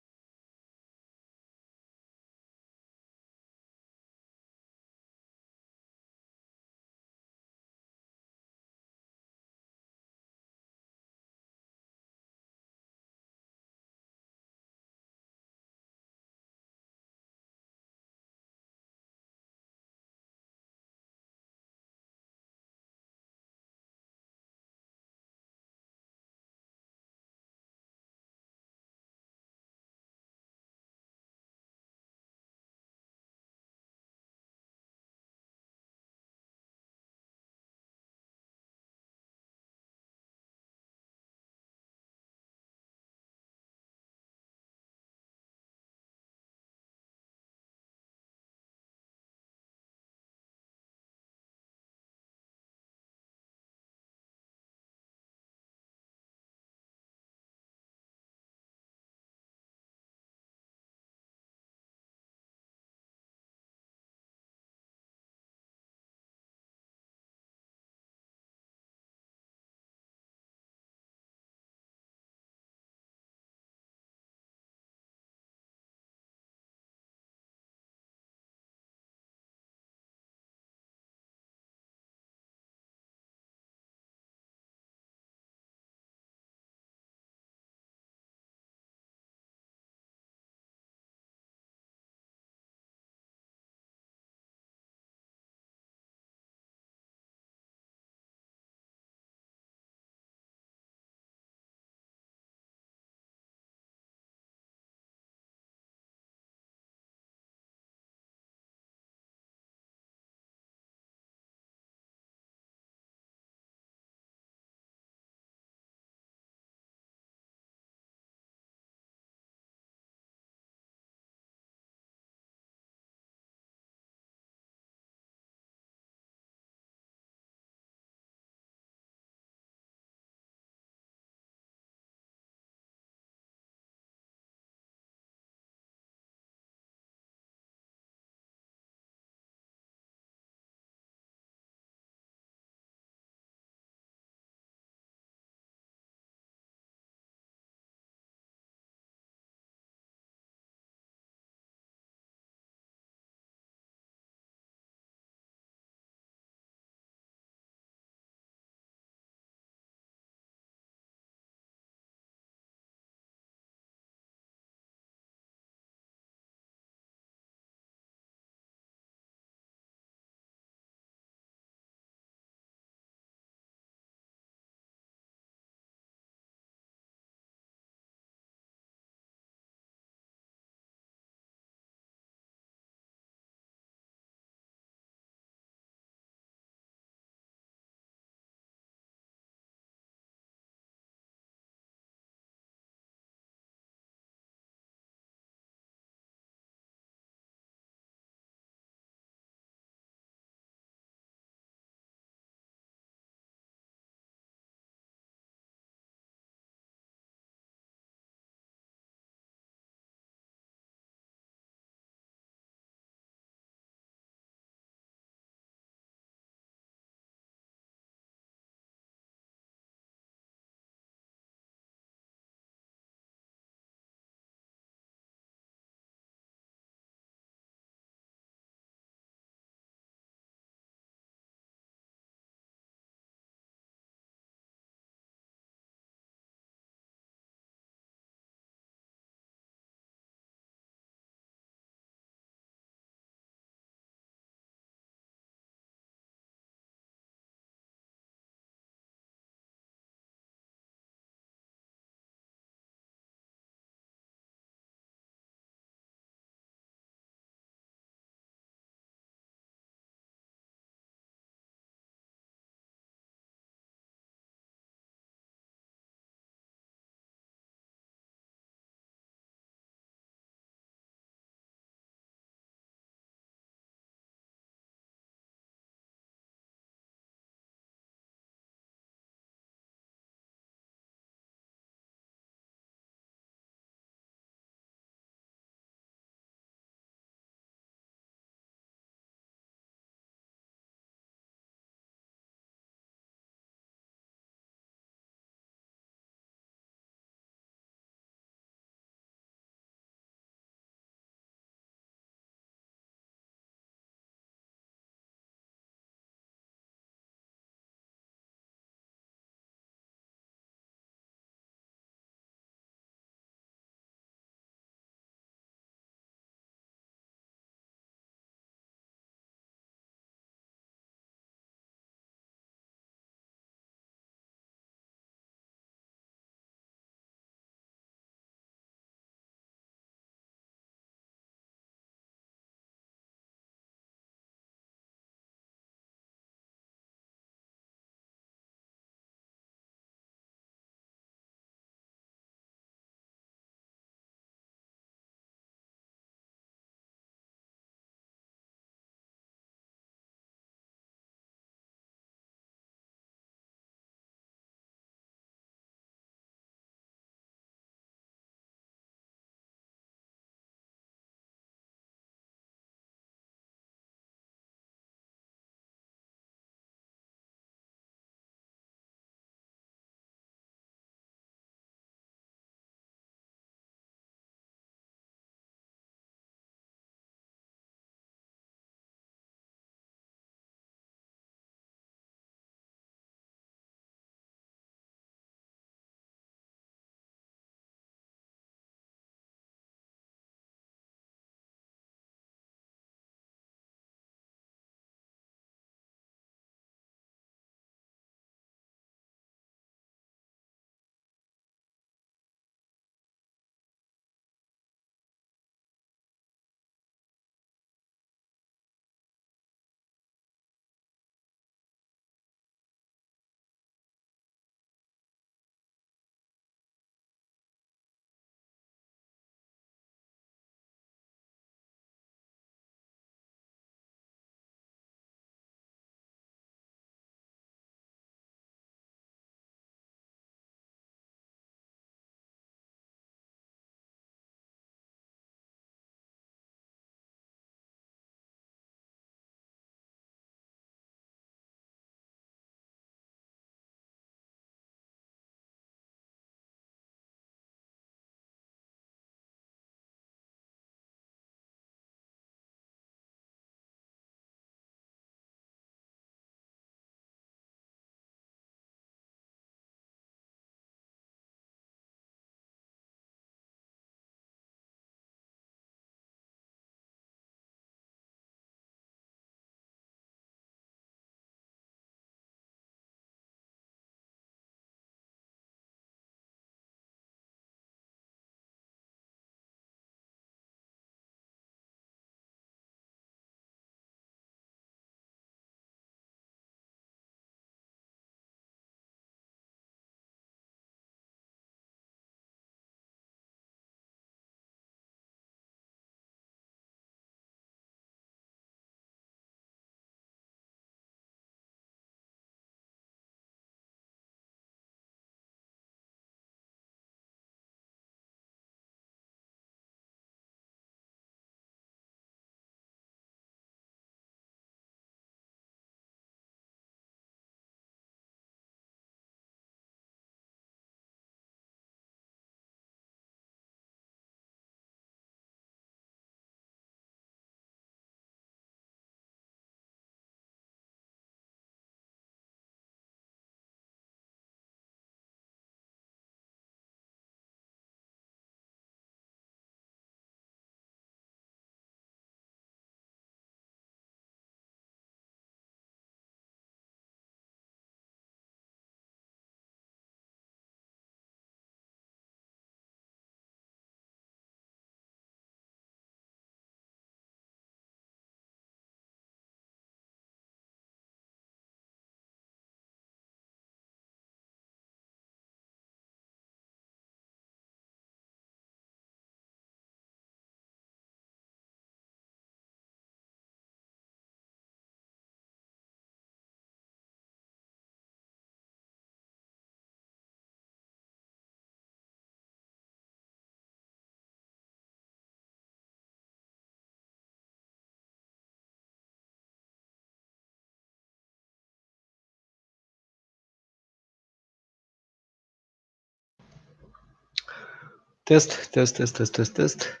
Тест, тест, тест, тест, тест, тест.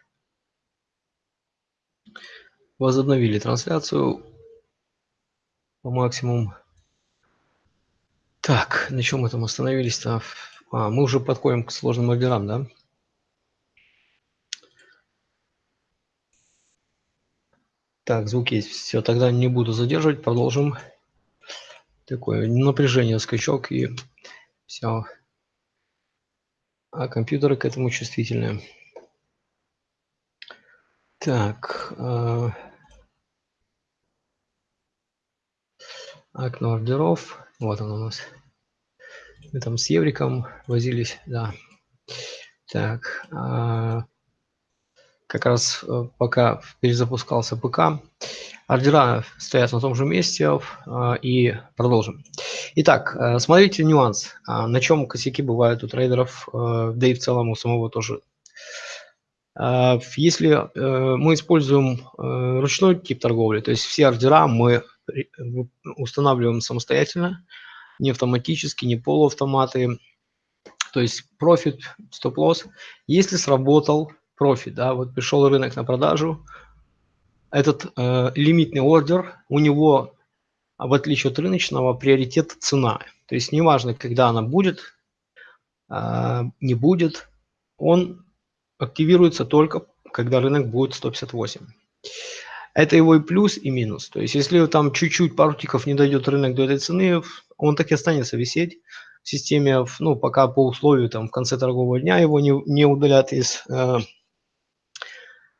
Возобновили трансляцию по максимуму. Так, на чем мы там остановились-то? А, мы уже подходим к сложным ордерам, да? Так, звук есть. Все, тогда не буду задерживать, продолжим. Такое напряжение, скачок и все. А компьютеры к этому чувствительные. Так. Э, окно ордеров. Вот он у нас. Мы там с Евриком возились, да. Так. Э, как раз э, пока перезапускался ПК, ордера стоят на том же месте э, и продолжим. Итак, э, смотрите нюанс, а, на чем косяки бывают у трейдеров, да и в целом у самого тоже. Если мы используем ручной тип торговли, то есть все ордера мы устанавливаем самостоятельно, не автоматически, не полуавтоматы, то есть профит, стоп-лосс. Если сработал профит, да, вот пришел рынок на продажу, этот э, лимитный ордер, у него, в отличие от рыночного, приоритет цена. То есть неважно, когда она будет, э, не будет, он активируется только, когда рынок будет 158. Это его и плюс, и минус. То есть если там чуть-чуть пару тиков не дойдет рынок до этой цены, он так и останется висеть в системе, ну, пока по условию там в конце торгового дня его не, не удалят из э,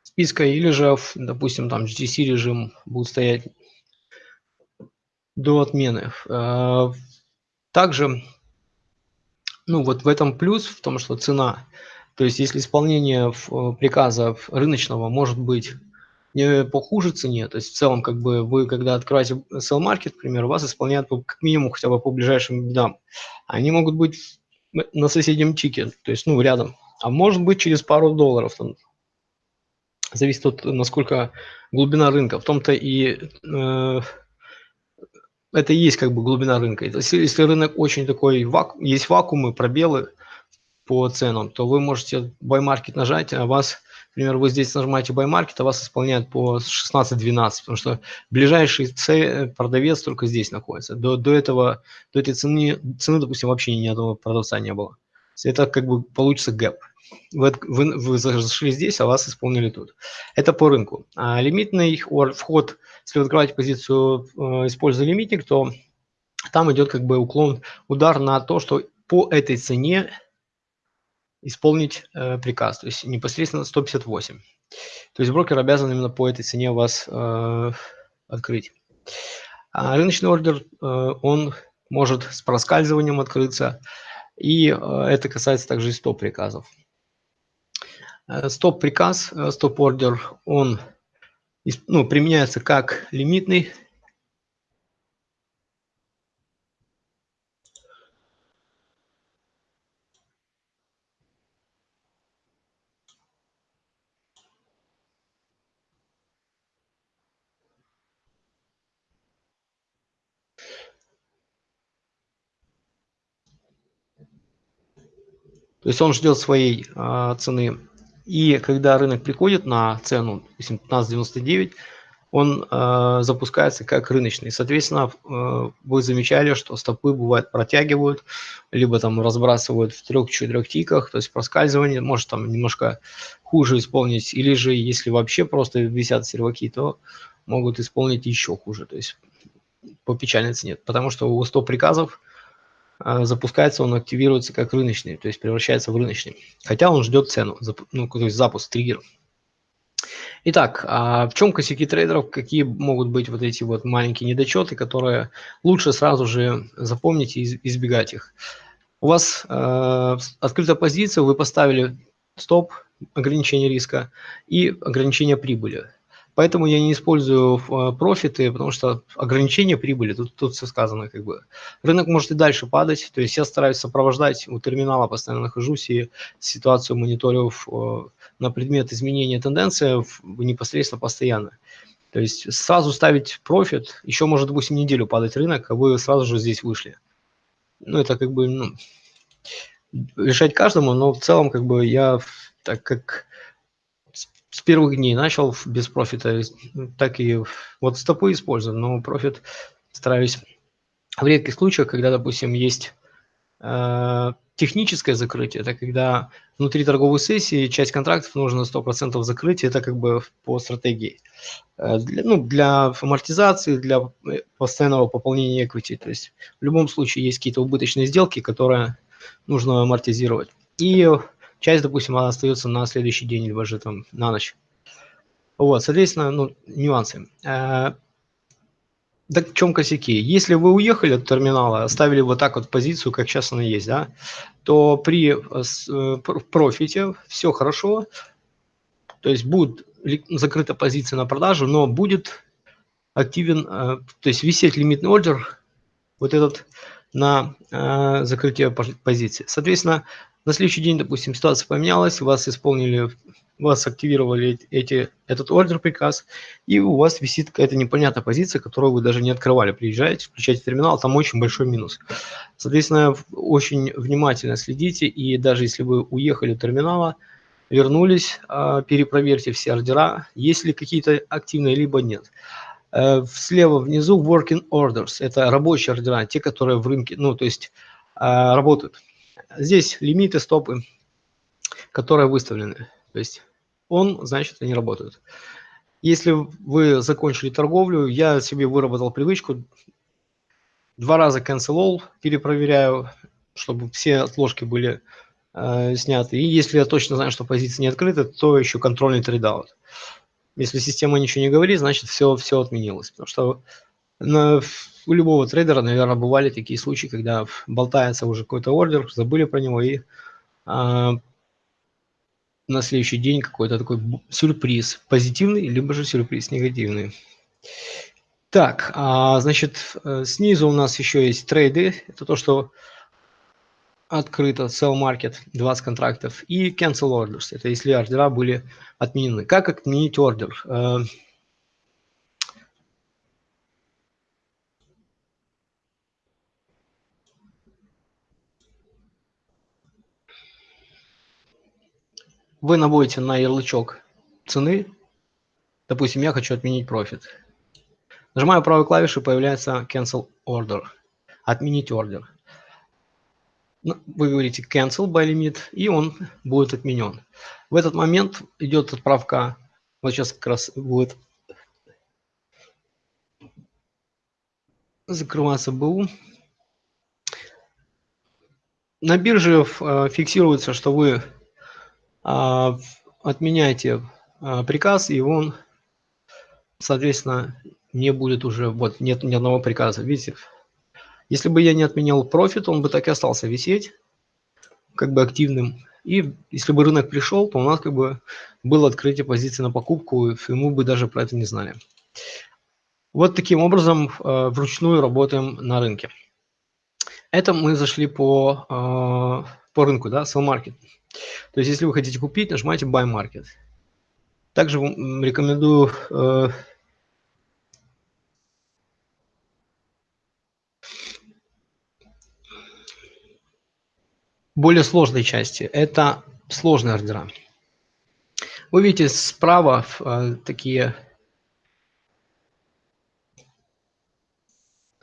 списка, или же, допустим, там GTC режим будет стоять до отмены. Э, также, ну вот в этом плюс, в том, что цена, то есть если исполнение э, приказа рыночного может быть не по хуже цене, то есть в целом как бы вы когда открываете sell market, к примеру, вас исполняют по, как минимум хотя бы по ближайшим бедам. Они могут быть на соседнем чике, то есть ну рядом, а может быть через пару долларов, там, зависит от насколько глубина рынка. В том-то и э, это и есть как бы глубина рынка. Если, если рынок очень такой, ваку, есть вакуумы, пробелы по ценам, то вы можете buy market нажать, а вас, например, вы здесь нажимаете buy market, а вас исполняют по 16-12, потому что ближайший продавец только здесь находится. До, до этого, до этой цены, цены, допустим, вообще ни одного продавца не было. Это как бы получится гэп вы, вы, вы зашли здесь, а вас исполнили тут. Это по рынку. А лимитный вход, если вы открываете позицию, э, используя лимитник, то там идет как бы уклон, удар на то, что по этой цене исполнить э, приказ, то есть непосредственно 158. То есть брокер обязан именно по этой цене вас э, открыть. А рыночный ордер, э, он может с проскальзыванием открыться, и э, это касается также и стоп-приказов. Э, стоп-приказ, э, стоп-ордер, он ну, применяется как лимитный. То есть он ждет своей а, цены и когда рынок приходит на цену 15.99, он э, запускается как рыночный. Соответственно, э, вы замечали, что стопы бывает протягивают, либо там разбрасывают в трех-четырех тиках, то есть проскальзывание может там немножко хуже исполнить, или же если вообще просто висят серваки, то могут исполнить еще хуже, то есть по печальной цене, потому что у стоп приказов запускается, он активируется как рыночный, то есть превращается в рыночный. Хотя он ждет цену, ну, то есть запуск, триггер. Итак, а в чем косяки трейдеров, какие могут быть вот эти вот маленькие недочеты, которые лучше сразу же запомнить и избегать их. У вас э, открыта позиция, вы поставили стоп, ограничение риска и ограничение прибыли. Поэтому я не использую э, профиты, потому что ограничение прибыли, тут, тут все сказано как бы. Рынок может и дальше падать, то есть я стараюсь сопровождать, у терминала постоянно нахожусь и ситуацию мониторю э, на предмет изменения тенденции непосредственно постоянно. То есть сразу ставить профит, еще может, допустим, неделю падать рынок, а вы сразу же здесь вышли. Ну, это как бы ну, решать каждому, но в целом как бы я так как с первых дней начал без профита, так и вот стопы использую, но профит стараюсь в редких случаях, когда, допустим, есть э, техническое закрытие, это когда внутри торговой сессии часть контрактов нужно 100% закрыть, это как бы по стратегии. Э, для, ну, для амортизации, для э, постоянного пополнения equity. То есть в любом случае есть какие-то убыточные сделки, которые нужно амортизировать. И часть, допустим, она остается на следующий день, либо же там на ночь. Вот, соответственно, ну, нюансы. Э, так в чем косяки? Если вы уехали от терминала, оставили вот так вот позицию, как сейчас она есть, да, то при профите все хорошо, то есть будет закрыта позиция на продажу, но будет активен, э, то есть висеть лимитный ордер, вот этот на э, закрытие позиции. Соответственно, на следующий день, допустим, ситуация поменялась, вас исполнили, вас активировали эти, этот ордер приказ, и у вас висит какая-то непонятная позиция, которую вы даже не открывали. Приезжаете, включаете терминал, там очень большой минус. Соответственно, очень внимательно следите, и даже если вы уехали от терминала, вернулись, а, перепроверьте все ордера, есть ли какие-то активные, либо нет. Э, слева внизу working orders, это рабочие ордера, те, которые в рынке, ну, то есть а, работают. Здесь лимиты, стопы, которые выставлены. То есть он, значит, они работают. Если вы закончили торговлю, я себе выработал привычку, два раза all перепроверяю, чтобы все отложки были э, сняты. И если я точно знаю, что позиция не открыта, то еще контрольный trade out. Если система ничего не говорит, значит все, все отменилось. Потому что у любого трейдера, наверное, бывали такие случаи, когда болтается уже какой-то ордер, забыли про него и а, на следующий день какой-то такой сюрприз позитивный, либо же сюрприз негативный. Так, а, значит, э, снизу у нас еще есть трейды. Это то, что открыто sell market 20 контрактов и cancel orders. Это если ордера были отменены. Как отменить ордер? Вы наводите на ярлычок цены. Допустим, я хочу отменить профит. Нажимаю правой клавишей, появляется cancel order. Отменить ордер. Ну, вы говорите cancel by limit, и он будет отменен. В этот момент идет отправка, вот сейчас как раз будет закрываться БУ. На бирже э, фиксируется, что вы а, отменяете а, приказ, и он, соответственно, не будет уже, вот нет ни одного приказа. Видите, если бы я не отменял профит, он бы так и остался висеть, как бы активным. И если бы рынок пришел, то у нас как бы было открытие позиции на покупку, и мы бы даже про это не знали. Вот таким образом э, вручную работаем на рынке. Это мы зашли по, по рынку, да, sell market. То есть, если вы хотите купить, нажимаете buy market. Также рекомендую э, более сложной части. Это сложные ордера. Вы видите справа э, такие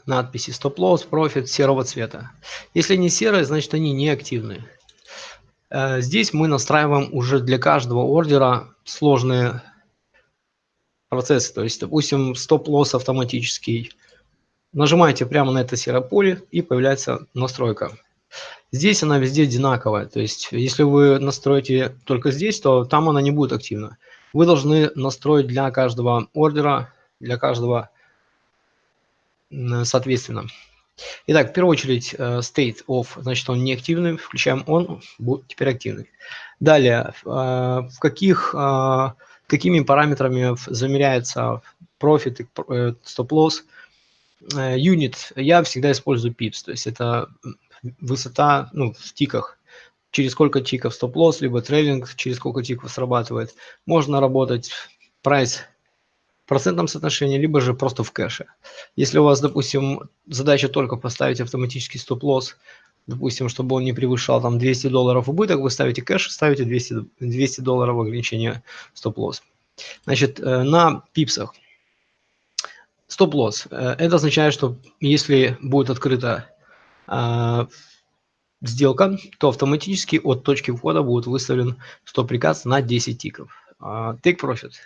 надписи стоп-лосс, профит серого цвета. Если они серые, значит они не активны. Э, здесь мы настраиваем уже для каждого ордера сложные процессы. То есть, допустим, стоп-лосс автоматический. Нажимаете прямо на это серое поле и появляется настройка. Здесь она везде одинаковая. То есть, если вы настроите только здесь, то там она не будет активна. Вы должны настроить для каждого ордера, для каждого соответственно. Итак, в первую очередь э, state of, значит, он неактивный, включаем он, будет теперь активный. Далее, э, в каких, э, какими параметрами замеряется профит, стоп-лосс, юнит, я всегда использую pips, то есть это высота ну, в тиках, через сколько тиков стоп-лосс, либо трейлинг, через сколько тиков срабатывает. Можно работать в процентном соотношении, либо же просто в кэше. Если у вас, допустим, задача только поставить автоматический стоп-лосс, допустим, чтобы он не превышал там 200 долларов убыток, вы ставите кэш, ставите 200, 200 долларов ограничения стоп-лосс. Значит, э, на пипсах стоп-лосс. Э, это означает, что если будет открыта э, сделка, то автоматически от точки входа будет выставлен стоп-приказ на 10 тиков. Take profit –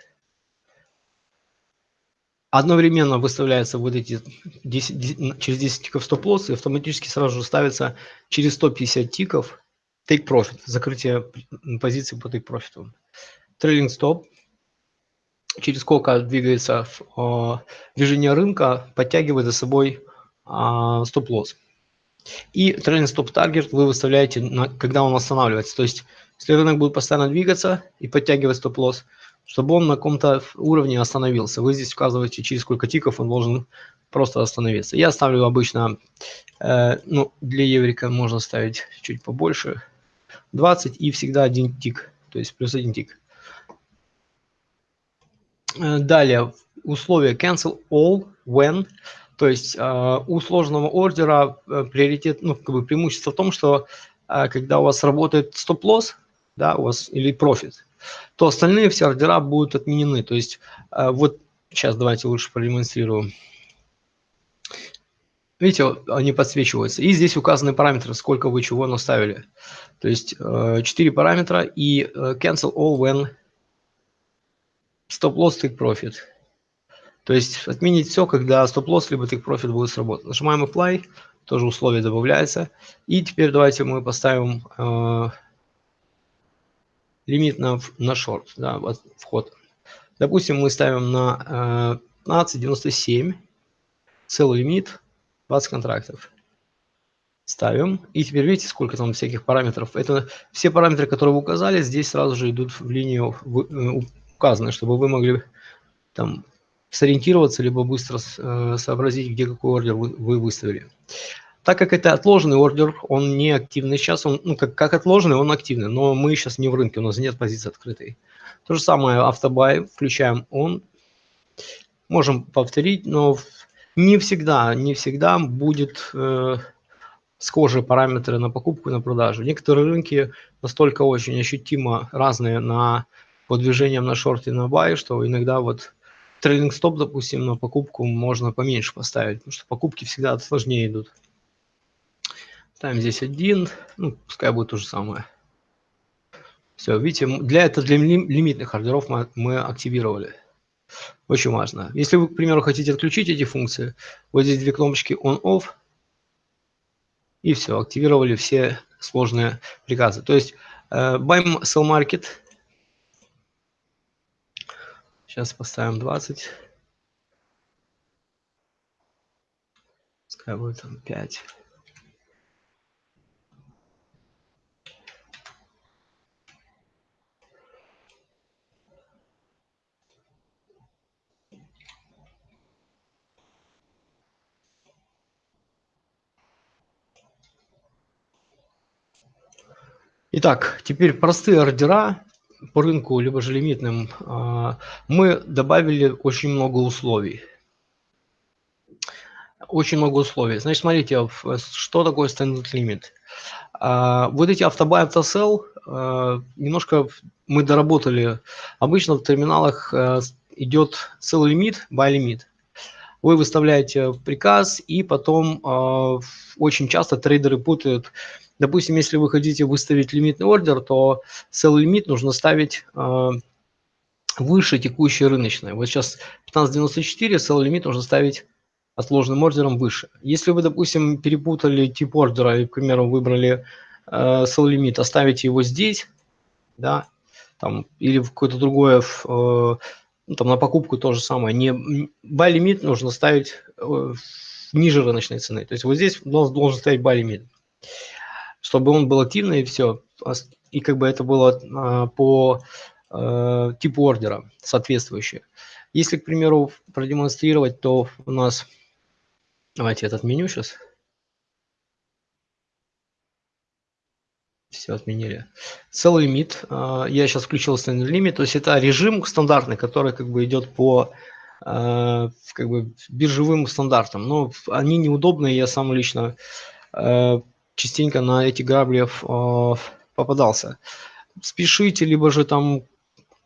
одновременно выставляются вот эти 10, через 10 тиков стоп-лосс и автоматически сразу же ставится через 150 тиков take profit, закрытие позиции по take profit. Трейлинг стоп, через сколько двигается э, движение рынка, подтягивает за собой э, стоп-лосс. И трейлинг стоп таргет вы выставляете, на, когда он останавливается. То есть, если рынок будет постоянно двигаться и подтягивать стоп-лосс, чтобы он на каком-то уровне остановился. Вы здесь указываете, через сколько тиков он должен просто остановиться. Я ставлю обычно, э, ну, для еврика можно ставить чуть побольше, 20 и всегда один тик, то есть плюс один тик. Э, далее, условия cancel all when, то есть э, у сложного ордера э, приоритет, ну, как бы преимущество в том, что э, когда у вас работает стоп-лосс, да, у вас или профит, то остальные все ордера будут отменены. То есть э, вот сейчас давайте лучше продемонстрирую. Видите, они подсвечиваются. И здесь указаны параметры, сколько вы чего наставили. То есть 4 э, параметра и э, cancel all when stop loss take profit. То есть отменить все, когда стоп лосс либо take profit будет сработан. Нажимаем apply, тоже условие добавляется. И теперь давайте мы поставим лимит на, на шорт, да, вот вход. Допустим, мы ставим на э, 15.97, целый лимит 20 контрактов. Ставим. И теперь видите, сколько там всяких параметров. Это все параметры, которые вы указали, здесь сразу же идут в линию э, указаны, чтобы вы могли там сориентироваться, либо быстро э, сообразить, где какой ордер вы выставили. Так как это отложенный ордер, он не активный сейчас, он, ну, как, как отложенный, он активный, но мы сейчас не в рынке, у нас нет позиции открытой. То же самое автобай, включаем он, можем повторить, но не всегда, не всегда будет э, схожие параметры на покупку и на продажу. Некоторые рынки настолько очень ощутимо разные на по движениям на шорт и на бай, что иногда вот трейдинг стоп, допустим, на покупку можно поменьше поставить, потому что покупки всегда сложнее идут. Ставим здесь один, ну, пускай будет то же самое. Все, видите, для этого для лимитных ордеров мы, мы активировали. Очень важно. Если вы, к примеру, хотите отключить эти функции, вот здесь две кнопочки on-off, и все, активировали все сложные приказы. То есть э, buy sell market, сейчас поставим 20, пускай будет там 5. Итак, теперь простые ордера по рынку, либо же лимитным, а, мы добавили очень много условий. Очень много условий. Значит, смотрите, что такое standard limit. А, вот эти автобай, автосел, а, немножко мы доработали. Обычно в терминалах идет целый лимит, buy лимит. Вы выставляете приказ, и потом очень часто трейдеры путают Допустим, если вы хотите выставить лимитный ордер, то целый лимит нужно ставить э, выше текущей рыночной. Вот сейчас 15.94, целый лимит нужно ставить отложенным ордером выше. Если вы, допустим, перепутали тип ордера и, к примеру, выбрали э, целый лимит, оставите его здесь, да, там, или в какое-то другое, э, там на покупку то же самое. Не, buy лимит нужно ставить э, ниже рыночной цены. То есть вот здесь должен стоять buy лимит чтобы он был активный и все. И как бы это было а, по а, типу ордера соответствующее. Если, к примеру, продемонстрировать, то у нас... Давайте этот меню сейчас. Все отменили. Целый лимит. А, я сейчас включил standard лимит. То есть это режим стандартный, который как бы идет по как бы биржевым стандартам. Но они неудобные. Я сам лично частенько на эти грабли попадался. Спешите, либо же там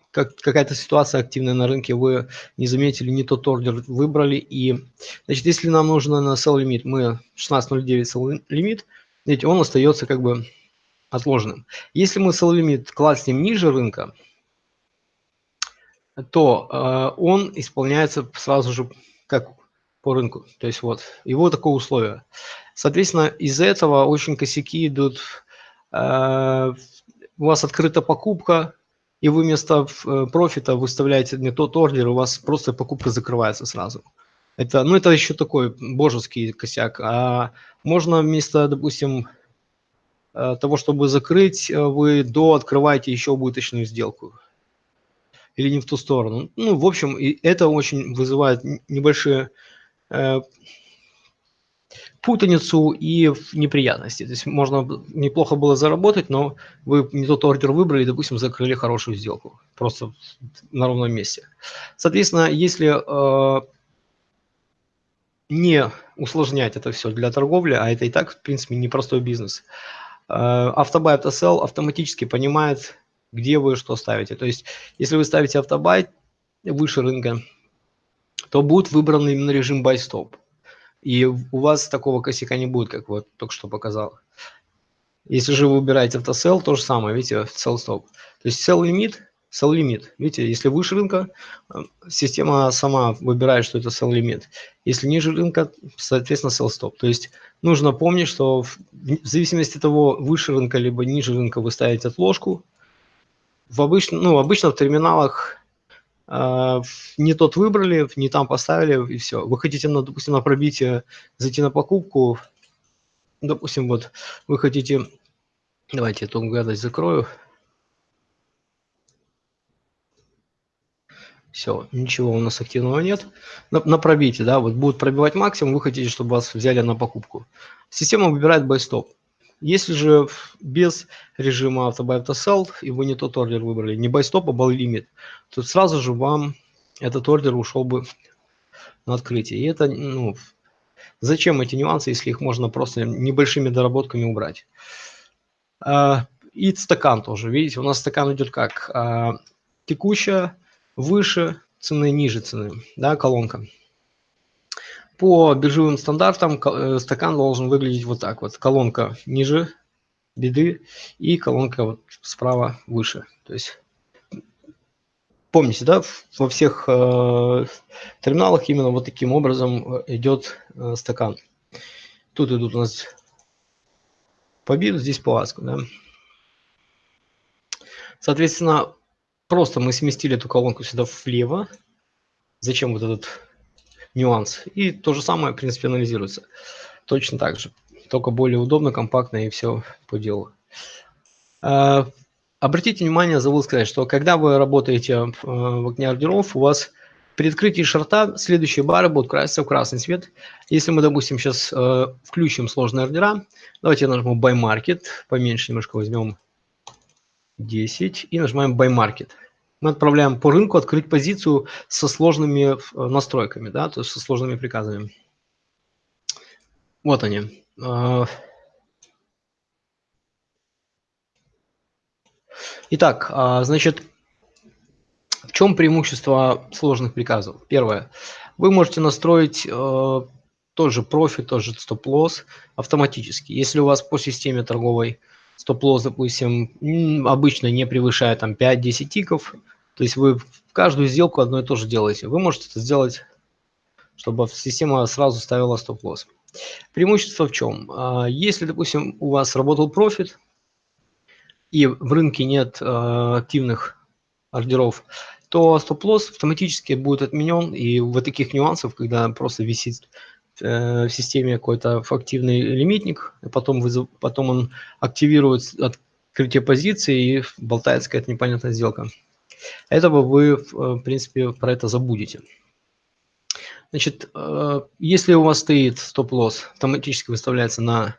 как, какая-то ситуация активная на рынке, вы не заметили, не тот ордер выбрали. И, значит, если нам нужно на sell лимит, мы 16.09 sell лимит, ведь он остается как бы отложенным. Если мы sell лимит класснем ниже рынка, то э, он исполняется сразу же как по рынку. То есть вот его такое условие. Соответственно, из-за этого очень косяки идут. Э, у вас открыта покупка, и вы вместо э, профита выставляете не тот ордер, у вас просто покупка закрывается сразу. Это, ну, это еще такой божеский косяк. А можно вместо, допустим, того, чтобы закрыть, э, вы до открываете еще убыточную сделку. Или не в ту сторону. Ну, в общем, и это очень вызывает небольшие э, путаницу и неприятности. То есть можно неплохо было заработать, но вы не тот ордер выбрали, допустим, закрыли хорошую сделку. Просто на ровном месте. Соответственно, если э, не усложнять это все для торговли, а это и так, в принципе, непростой бизнес, э, автобай автосел автоматически понимает, где вы что ставите. То есть, если вы ставите автобай выше рынка, то будет выбран именно режим stop. И у вас такого косяка не будет, как вот только что показал. Если же вы выбираете автосел, то же самое, видите, sell stop. То есть sell лимит, sell лимит. Видите, если выше рынка, э, система сама выбирает, что это sell лимит. Если ниже рынка, соответственно, sell stop. То есть нужно помнить, что в зависимости от того, выше рынка либо ниже рынка вы ставите отложку. В обычно, ну, обычно в терминалах а, не тот выбрали, не там поставили, и все. Вы хотите, на, допустим, на пробитие зайти на покупку, допустим, вот вы хотите, давайте эту гадость закрою. Все, ничего у нас активного нет. На, на пробитие, да, вот будет пробивать максимум, вы хотите, чтобы вас взяли на покупку. Система выбирает stop. Если же без режима автобай автосел, и вы не тот ордер выбрали, не байстоп, а buy лимит, то сразу же вам этот ордер ушел бы на открытие. И это, ну, зачем эти нюансы, если их можно просто небольшими доработками убрать. А, и стакан тоже, видите, у нас стакан идет как а, текущая, выше цены, ниже цены, да, колонка. По биржевым стандартам э, стакан должен выглядеть вот так вот. Колонка ниже беды и колонка вот справа выше. То есть помните, да, во всех э, терминалах именно вот таким образом э, идет э, стакан. Тут идут у нас по биду, здесь по аску, да. Соответственно, просто мы сместили эту колонку сюда влево. Зачем вот этот нюанс. И то же самое, в принципе, анализируется. Точно так же. Только более удобно, компактно и все по делу. А, обратите внимание, забыл сказать, что когда вы работаете э, в окне ордеров, у вас при открытии шарта следующие бары будут краситься в красный цвет. Если мы, допустим, сейчас э, включим сложные ордера, давайте я нажму Buy Market, поменьше немножко возьмем 10 и нажимаем Buy Market мы отправляем по рынку открыть позицию со сложными э, настройками, да, то есть со сложными приказами. Вот они. А. Итак, а, значит, в чем преимущество сложных приказов? Первое. Вы можете настроить э, тоже профит, тоже стоп-лосс автоматически. Если у вас по системе торговой стоп-лосс, допустим, обычно не превышает там 5-10 тиков, то есть вы в каждую сделку одно и то же делаете. Вы можете это сделать, чтобы система сразу ставила стоп-лосс. Преимущество в чем? А, если, допустим, у вас работал профит, и в рынке нет э, активных ордеров, то стоп-лосс автоматически будет отменен, и вот таких нюансов, когда просто висит в системе какой-то активный лимитник, потом, вызов, потом он активирует открытие позиции и болтается какая-то непонятная сделка. Этого вы, в принципе, про это забудете. Значит, э, если у вас стоит стоп-лосс, автоматически выставляется на...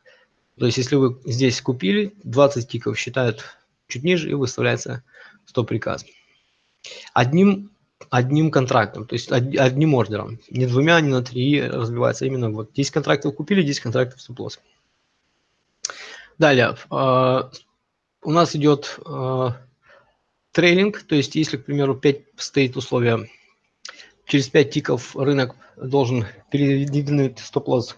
То есть, если вы здесь купили, 20 тиков считают чуть ниже и выставляется стоп-приказ. Одним одним контрактом, то есть одним ордером. Не двумя, не на три разбивается. Именно вот 10 контрактов купили, 10 контрактов стоп-лосс. Далее, э, у нас идет э, трейлинг, то есть если, к примеру, 5 стоит условие, через 5 тиков рынок должен передвинуть стоп-лосс,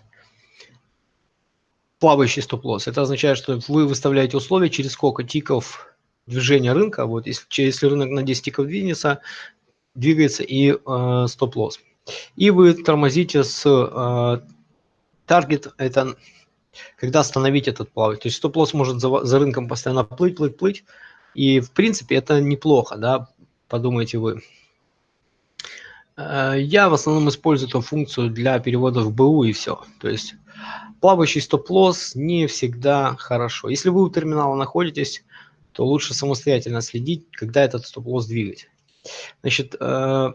плавающий стоп-лосс. Это означает, что вы выставляете условия, через сколько тиков движения рынка, вот если, если рынок на 10 тиков двинется, двигается и э, стоп-лосс. И вы тормозите с э, таргет, это когда остановить этот плавать. То есть стоп-лосс может за, за рынком постоянно плыть, плыть, плыть. И в принципе это неплохо, да, подумайте вы. Э, я в основном использую эту функцию для перевода в БУ и все. То есть плавающий стоп-лосс не всегда хорошо. Если вы у терминала находитесь, то лучше самостоятельно следить, когда этот стоп-лосс двигать. Значит, э,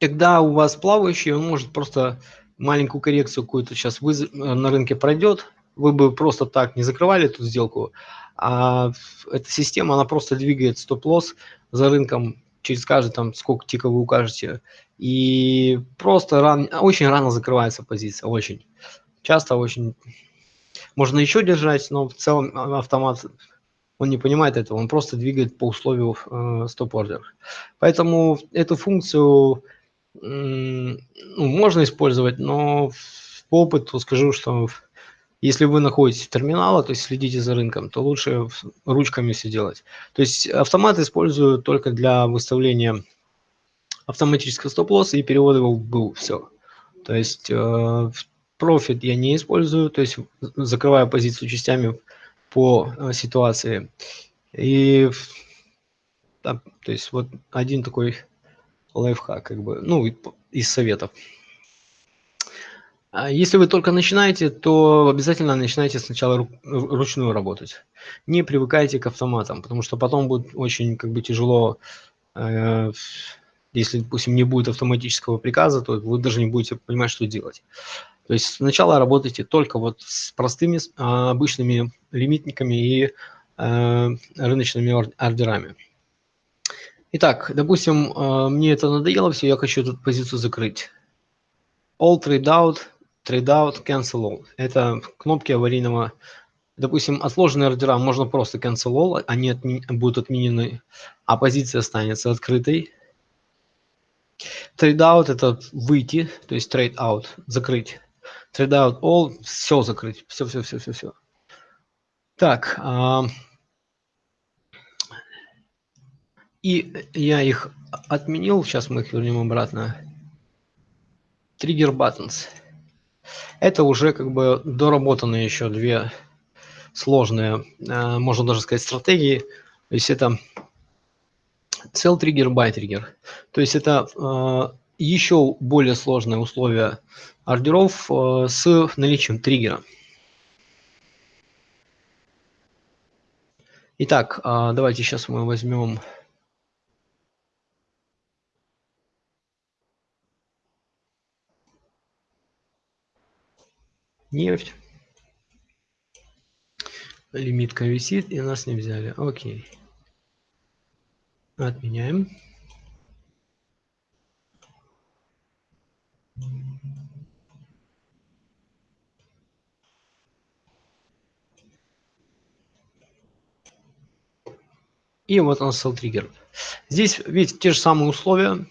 когда у вас плавающий, он может просто маленькую коррекцию какую-то сейчас э, на рынке пройдет, вы бы просто так не закрывали эту сделку, а эта система, она просто двигает стоп-лосс за рынком через каждый там сколько тиков вы укажете, и просто ран, очень рано закрывается позиция, очень. Часто очень. Можно еще держать, но в целом а, автомат он не понимает этого, он просто двигает по условию э, стоп-ордер. Поэтому эту функцию ну, можно использовать, но по опыту скажу, что если вы находитесь в терминале, то есть следите за рынком, то лучше ручками все делать. То есть автомат использую только для выставления автоматического стоп-лосса и перевода его в был. Все. То есть э, профит я не использую, то есть закрываю позицию частями по э, ситуации. И да, то есть вот один такой лайфхак, как бы, ну, из советов. А если вы только начинаете, то обязательно начинайте сначала ручную работать. Не привыкайте к автоматам, потому что потом будет очень как бы тяжело, э, если, допустим, не будет автоматического приказа, то вы даже не будете понимать, что делать. То есть сначала работайте только вот с простыми а, обычными лимитниками и э, рыночными ордерами. Итак, допустим, э, мне это надоело все, я хочу эту позицию закрыть. All trade out, trade out, cancel all. Это кнопки аварийного. Допустим, отложенные ордера можно просто cancel all, они отми будут отменены, а позиция останется открытой. Trade out это выйти, то есть trade out, закрыть. Trade out all, все закрыть, все, все, все, все, все. Так, а, И я их отменил, сейчас мы их вернем обратно. Trigger buttons. Это уже как бы доработанные еще две сложные, э, можно даже сказать, стратегии. То есть это sell trigger, buy trigger. То есть это э, еще более сложные условия ордеров э, с наличием триггера. Итак, давайте сейчас мы возьмем нефть. Лимитка висит, и нас не взяли. Окей. Отменяем. И вот он стал триггер. Здесь, видите, те же самые условия,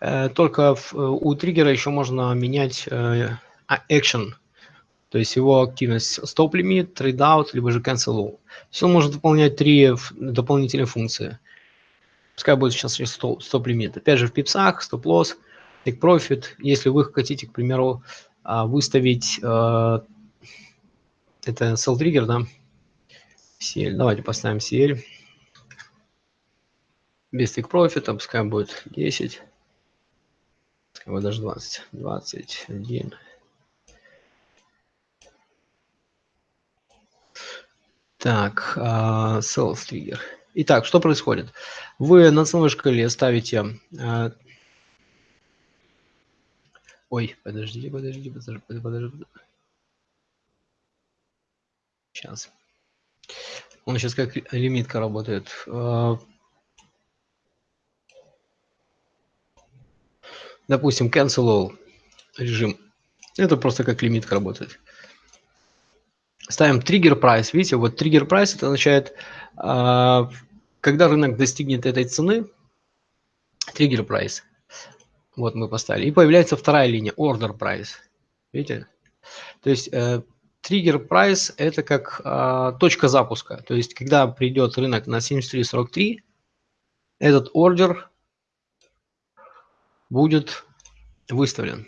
э, только у триггера еще можно менять э, action то есть его активность стоп-лимит, trade out, либо же cancel all. То он может выполнять три дополнительные функции. Пускай будет сейчас стоп-лимит. Опять же в пипсах, стоп-лосс, take-profit. Если вы хотите, к примеру, а, выставить э, это sell trigger, да, SL. Давайте поставим SL. Без take-profit, пускай будет 10, пускай даже 20, 21. Так, uh, sales trigger. Итак, что происходит? Вы на ценовой шкале ставите... Ой, подождите, подождите, подождите, подождите. Сейчас. Он сейчас как лимитка работает. Uh, допустим, cancel all режим. Это просто как лимитка работает. ставим trigger price. Видите, вот trigger price это означает, а, когда рынок достигнет этой цены, trigger price. Вот мы поставили. И появляется вторая линия, order price. Видите? То есть э, trigger price это как э, точка запуска. То есть когда придет рынок на 73.43, этот ордер будет выставлен.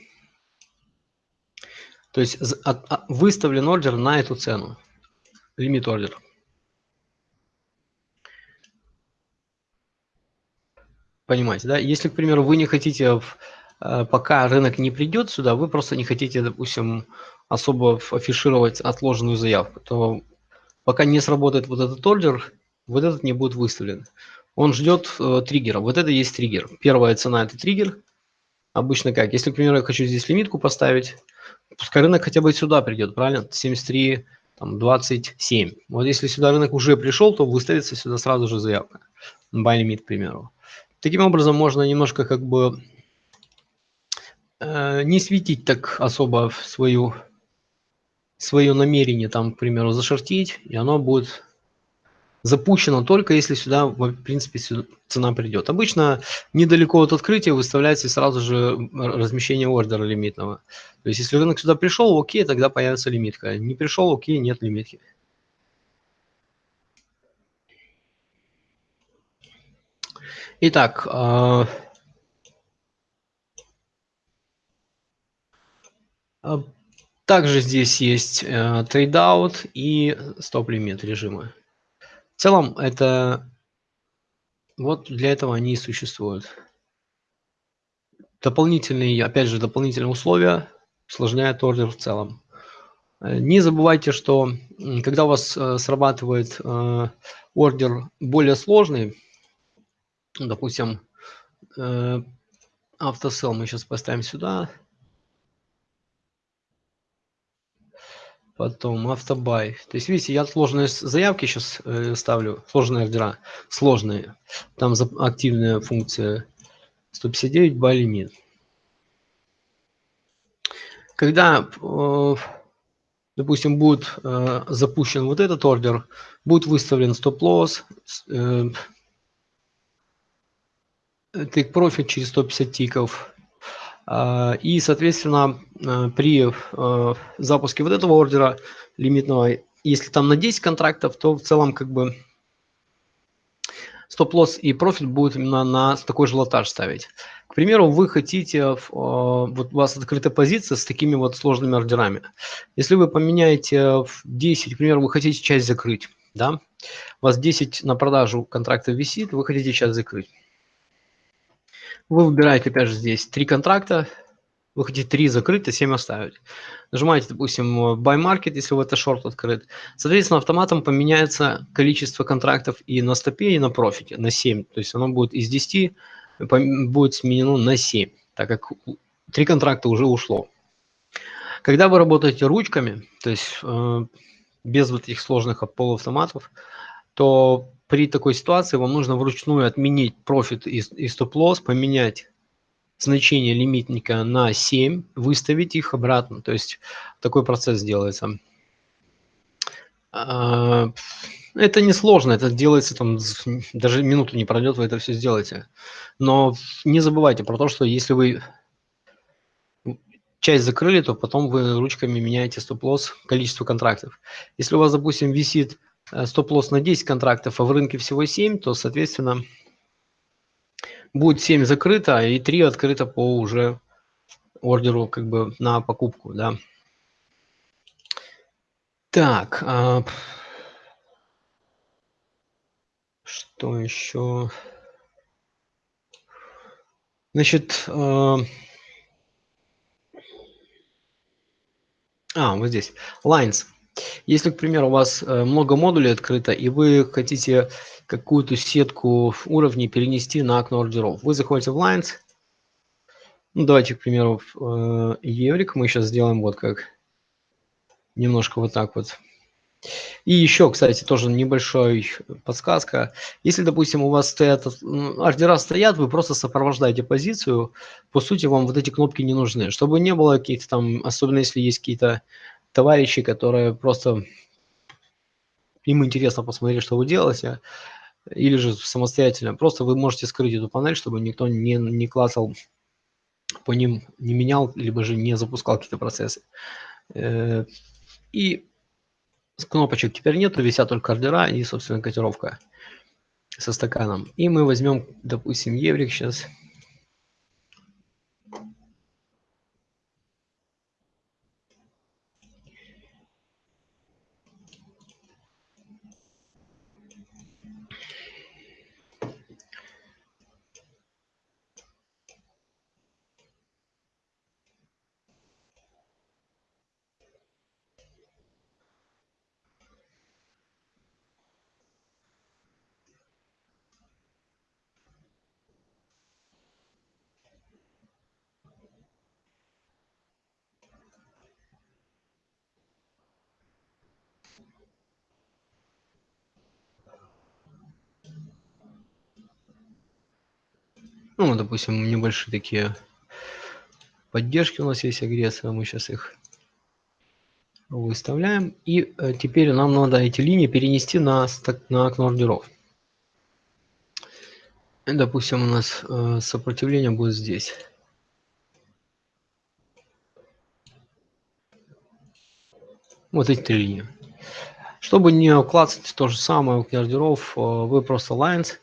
То есть выставлен ордер на эту цену, лимит ордер. Понимаете, да? Если, к примеру, вы не хотите, э, пока рынок не придет сюда, вы просто не хотите, допустим, особо афишировать отложенную заявку, то пока не сработает вот этот ордер, вот этот не будет выставлен. Он ждет э, триггера. Вот это есть триггер. Первая цена – это триггер. Обычно как? Если, к примеру, я хочу здесь лимитку поставить, пускай рынок хотя бы сюда придет, правильно? 73, там, 27. Вот если сюда рынок уже пришел, то выставится сюда сразу же заявка. Buy limit, к примеру. Таким образом, можно немножко как бы э, не светить так особо в свою, свое намерение, там, к примеру, зашортить, и оно будет запущено только если сюда, в принципе, сюда цена придет. Обычно недалеко от открытия выставляется сразу же размещение ордера лимитного. То есть, если рынок сюда пришел, окей, тогда появится лимитка. Не пришел, окей, нет лимитки. Итак, а, а, также здесь есть э, trade out и стоп-лимит режимы. В целом, это вот для этого они и существуют. Дополнительные, опять же, дополнительные условия усложняют ордер в целом. Э, не забывайте, что когда у вас э, срабатывает ордер более сложный, допустим, э, автосел мы сейчас поставим сюда. Потом автобай. То есть, видите, я сложные заявки сейчас э, ставлю, сложные ордера, сложные. Там активная функция 159 buy limit. Когда, э, допустим, будет запущен вот этот ордер, будет выставлен стоп-лосс, take profit через 150 тиков. А, и, соответственно, а, при а, запуске вот этого ордера лимитного, если там на 10 контрактов, то в целом как бы стоп-лосс и профит будет именно на такой же лотаж ставить. К примеру, вы хотите, вот у вас открытая позиция с такими вот сложными ордерами. Если вы поменяете в 10, к примеру, вы хотите часть закрыть, да, у вас 10 на продажу контрактов висит, вы хотите часть закрыть. Вы выбираете, опять же, здесь три контракта. Вы хотите три закрыть, а 7 оставить. Нажимаете, допустим, Buy Market, если у это шорт открыт. Соответственно, автоматом поменяется количество контрактов и на стопе, и на профите, на 7. То есть оно будет из 10, будет сменено на 7, так как три контракта уже ушло. Когда вы работаете ручками, то есть э, без вот этих сложных полуавтоматов, то при такой ситуации вам нужно вручную отменить профит и, и стоп-лосс, поменять значение лимитника на 7, выставить их обратно. То есть такой процесс делается. А, это не сложно, это делается там, даже минуту не пройдет, вы это все сделаете. Но не забывайте про то, что если вы часть закрыли, то потом вы ручками меняете стоп-лосс, количество контрактов. Если у вас, допустим, висит стоп-лосс на 10 контрактов, а в рынке всего 7, то, соответственно, будет 7 закрыто и 3 открыто по уже ордеру как бы на покупку, да. Так, а... что еще? Значит, а... а, вот здесь, lines. Если, к примеру, у вас э, много модулей открыто, и вы хотите какую-то сетку уровней перенести на окно ордеров, вы заходите в Lines, ну, давайте, к примеру, в э, Еврик мы сейчас сделаем вот как, немножко вот так вот. И еще, кстати, тоже небольшой подсказка. Если, допустим, у вас стоят, ордера стоят, вы просто сопровождаете позицию, по сути, вам вот эти кнопки не нужны. Чтобы не было каких-то там, особенно если есть какие-то товарищи, которые просто им интересно посмотреть, что вы делаете, или же самостоятельно. Просто вы можете скрыть эту панель, чтобы никто не, не клацал по ним, не менял, либо же не запускал какие-то процессы. Э, и кнопочек теперь нету, висят только ордера и, собственно, котировка со стаканом. И мы возьмем, допустим, еврик сейчас. Ну, допустим, небольшие такие поддержки у нас есть агрессия, мы сейчас их выставляем. И э, теперь нам надо эти линии перенести на, на окно ордеров. Допустим, у нас э, сопротивление будет здесь. Вот эти три линии. Чтобы не клацать то же самое у ордеров, э, вы просто lines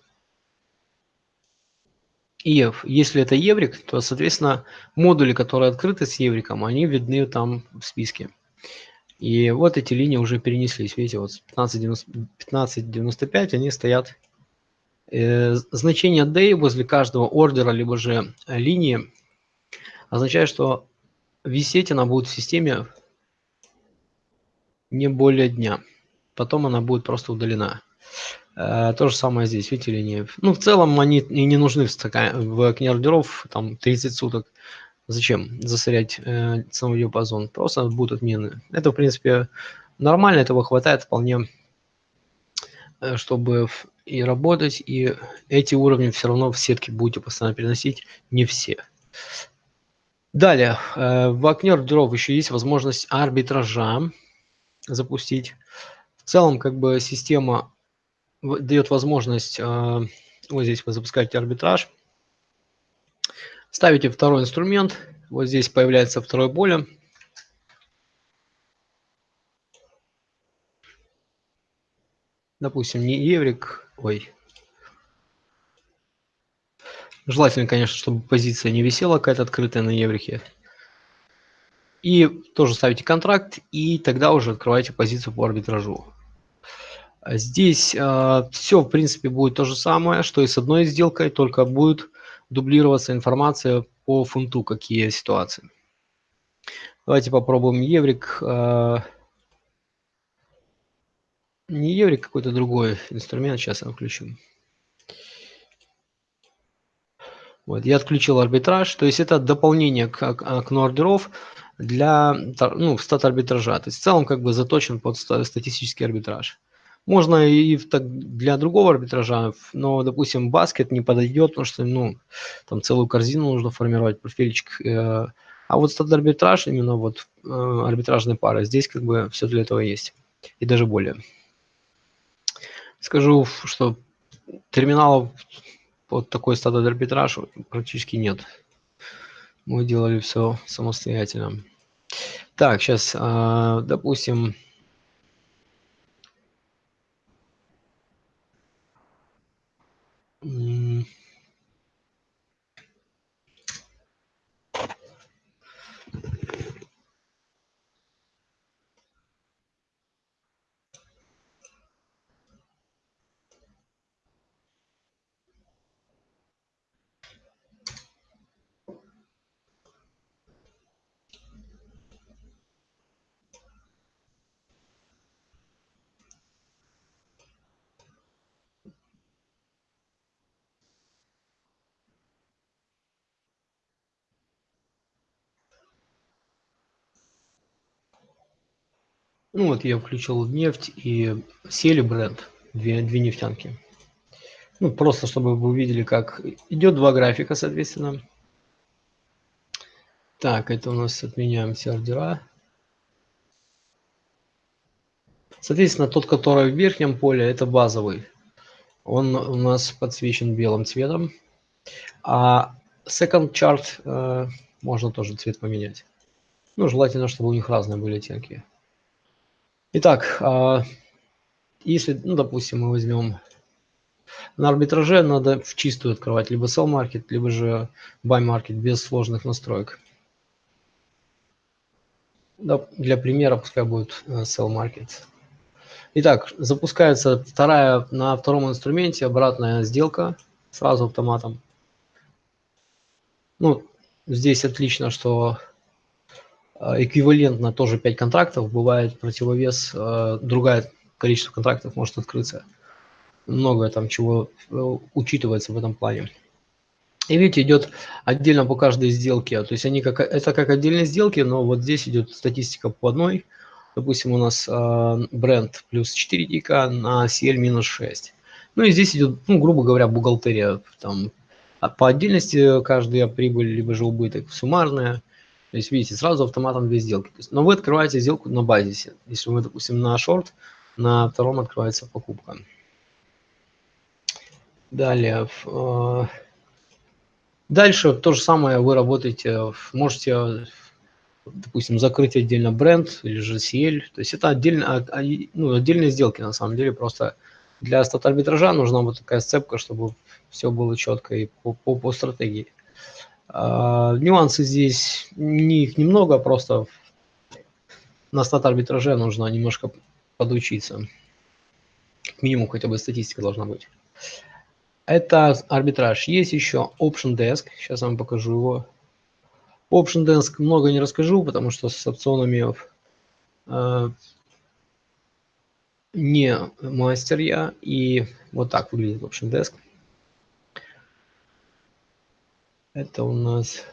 и если это еврик, то, соответственно, модули, которые открыты с евриком, они видны там в списке. И вот эти линии уже перенеслись. Видите, вот 15.95 они стоят. Э, значение day возле каждого ордера, либо же линии, означает, что висеть она будет в системе не более дня. Потом она будет просто удалена. Э, то же самое здесь, видите, линии. Ну, в целом они и не нужны в, стакан, в окне ордеров, там 30 суток. Зачем засорять э, ценовой диапазон? Просто будут отмены. Это, в принципе, нормально, этого хватает вполне, э, чтобы и работать, и эти уровни все равно в сетке будете постоянно переносить, не все. Далее, э, в окне ордеров еще есть возможность арбитража запустить. В целом, как бы система дает возможность, а, вот здесь вы запускаете арбитраж, ставите второй инструмент, вот здесь появляется второе поле. Допустим, не еврик, ой. Желательно, конечно, чтобы позиция не висела какая-то открытая на еврике. И тоже ставите контракт, и тогда уже открываете позицию по арбитражу. Здесь э, все, в принципе, будет то же самое, что и с одной сделкой, только будет дублироваться информация по фунту, какие ситуации. Давайте попробуем еврик. Э, не еврик, какой-то другой инструмент. Сейчас я включу. Вот, я отключил арбитраж, то есть это дополнение к окну ордеров для ну, стат арбитража. То есть в целом как бы заточен под статистический арбитраж. Можно и для другого арбитража, но, допустим, баскет не подойдет, потому что, ну, там целую корзину нужно формировать, профильчик. Э, а вот стат арбитраж, именно вот э, арбитражные пары, здесь как бы все для этого есть. И даже более. Скажу, что терминалов под такой стат арбитраж практически нет. Мы делали все самостоятельно. Так, сейчас, э, допустим, Ну вот я включил нефть и сели бренд, две, две нефтянки. Ну, просто чтобы вы увидели, как идет два графика, соответственно. Так, это у нас отменяем все ордера. Соответственно, тот, который в верхнем поле, это базовый. Он у нас подсвечен белым цветом. А second chart э, можно тоже цвет поменять. Ну, желательно, чтобы у них разные были оттенки. Итак, э, если, ну, допустим, мы возьмем на арбитраже, надо в чистую открывать либо sell market, либо же buy market без сложных настроек. Для примера пускай будет э, sell market. Итак, запускается вторая на втором инструменте обратная сделка сразу автоматом. Ну, здесь отлично, что эквивалентно тоже 5 контрактов, бывает противовес, э, другое количество контрактов может открыться. Много там чего э, учитывается в этом плане. И видите, идет отдельно по каждой сделке. То есть они как, это как отдельные сделки, но вот здесь идет статистика по одной. Допустим, у нас э, бренд плюс 4 тика на CL минус 6. Ну и здесь идет, ну, грубо говоря, бухгалтерия. Там, а по отдельности каждая прибыль, либо же убыток суммарная. То есть, видите, сразу автоматом две сделки. Есть, но вы открываете сделку на базисе. Если вы, допустим, на шорт, на втором открывается покупка. Далее. Э, дальше то же самое вы работаете, можете допустим, закрыть отдельно бренд или же CL. То есть это отдельно, а, а, ну, отдельные сделки на самом деле. Просто для стат арбитража нужна вот такая сцепка, чтобы все было четко и по, по, по стратегии. А, нюансы здесь, не, их немного, просто на стат арбитраже нужно немножко подучиться. Минимум хотя бы статистика должна быть. Это арбитраж. Есть еще Option Desk. Сейчас вам покажу его. Option Desk много не расскажу, потому что с опционами э, не мастер я. И вот так выглядит Option Desk. Это у нас,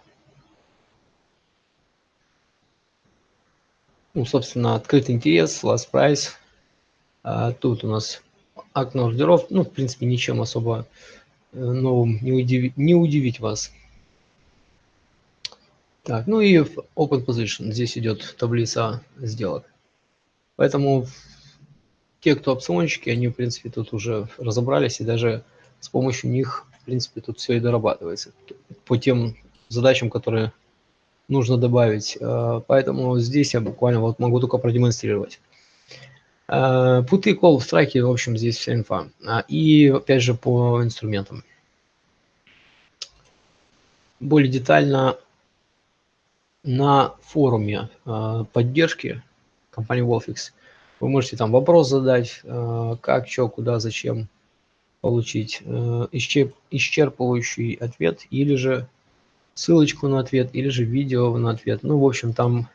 ну, собственно, открытый интерес, last price. А тут у нас окно ордеров. Ну, в принципе, ничем особо э, новым не, удивить, не удивить вас. Так, ну и Open Position. Здесь идет таблица сделок. Поэтому те, кто опционщики, они, в принципе, тут уже разобрались, и даже с помощью них, в принципе, тут все и дорабатывается по тем задачам, которые нужно добавить. Э, поэтому здесь я буквально вот могу только продемонстрировать. Э, путы, кол, страйки, в общем, здесь вся инфа. А, и, опять же, по инструментам. Более детально на форуме э, поддержки компании Wolfix вы можете там вопрос задать, как, что, куда, зачем получить э, исчерпывающий ответ или же ссылочку на ответ, или же видео на ответ. Ну, в общем, там...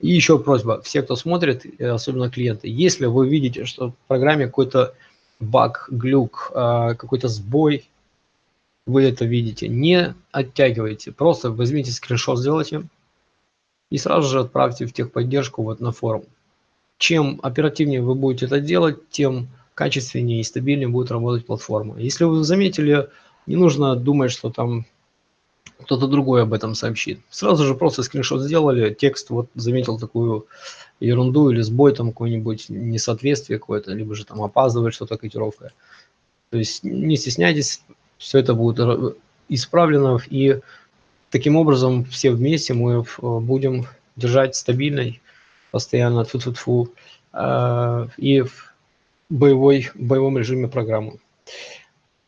И еще просьба, все, кто смотрит, особенно клиенты, если вы видите, что в программе какой-то баг, глюк, какой-то сбой, вы это видите, не оттягивайте, просто возьмите скриншот, сделайте и сразу же отправьте в техподдержку вот на форум. Чем оперативнее вы будете это делать, тем качественнее и стабильнее будет работать платформа. Если вы заметили, не нужно думать, что там кто-то другой об этом сообщит. Сразу же просто скриншот сделали, текст вот заметил такую ерунду или сбой, там какое-нибудь несоответствие какое-то, либо же там опаздывает что-то котировка. То есть не стесняйтесь, все это будет исправлено, и таким образом все вместе мы э, будем держать стабильной, постоянно фу -фу -фу, э, и боевой, боевом режиме программу.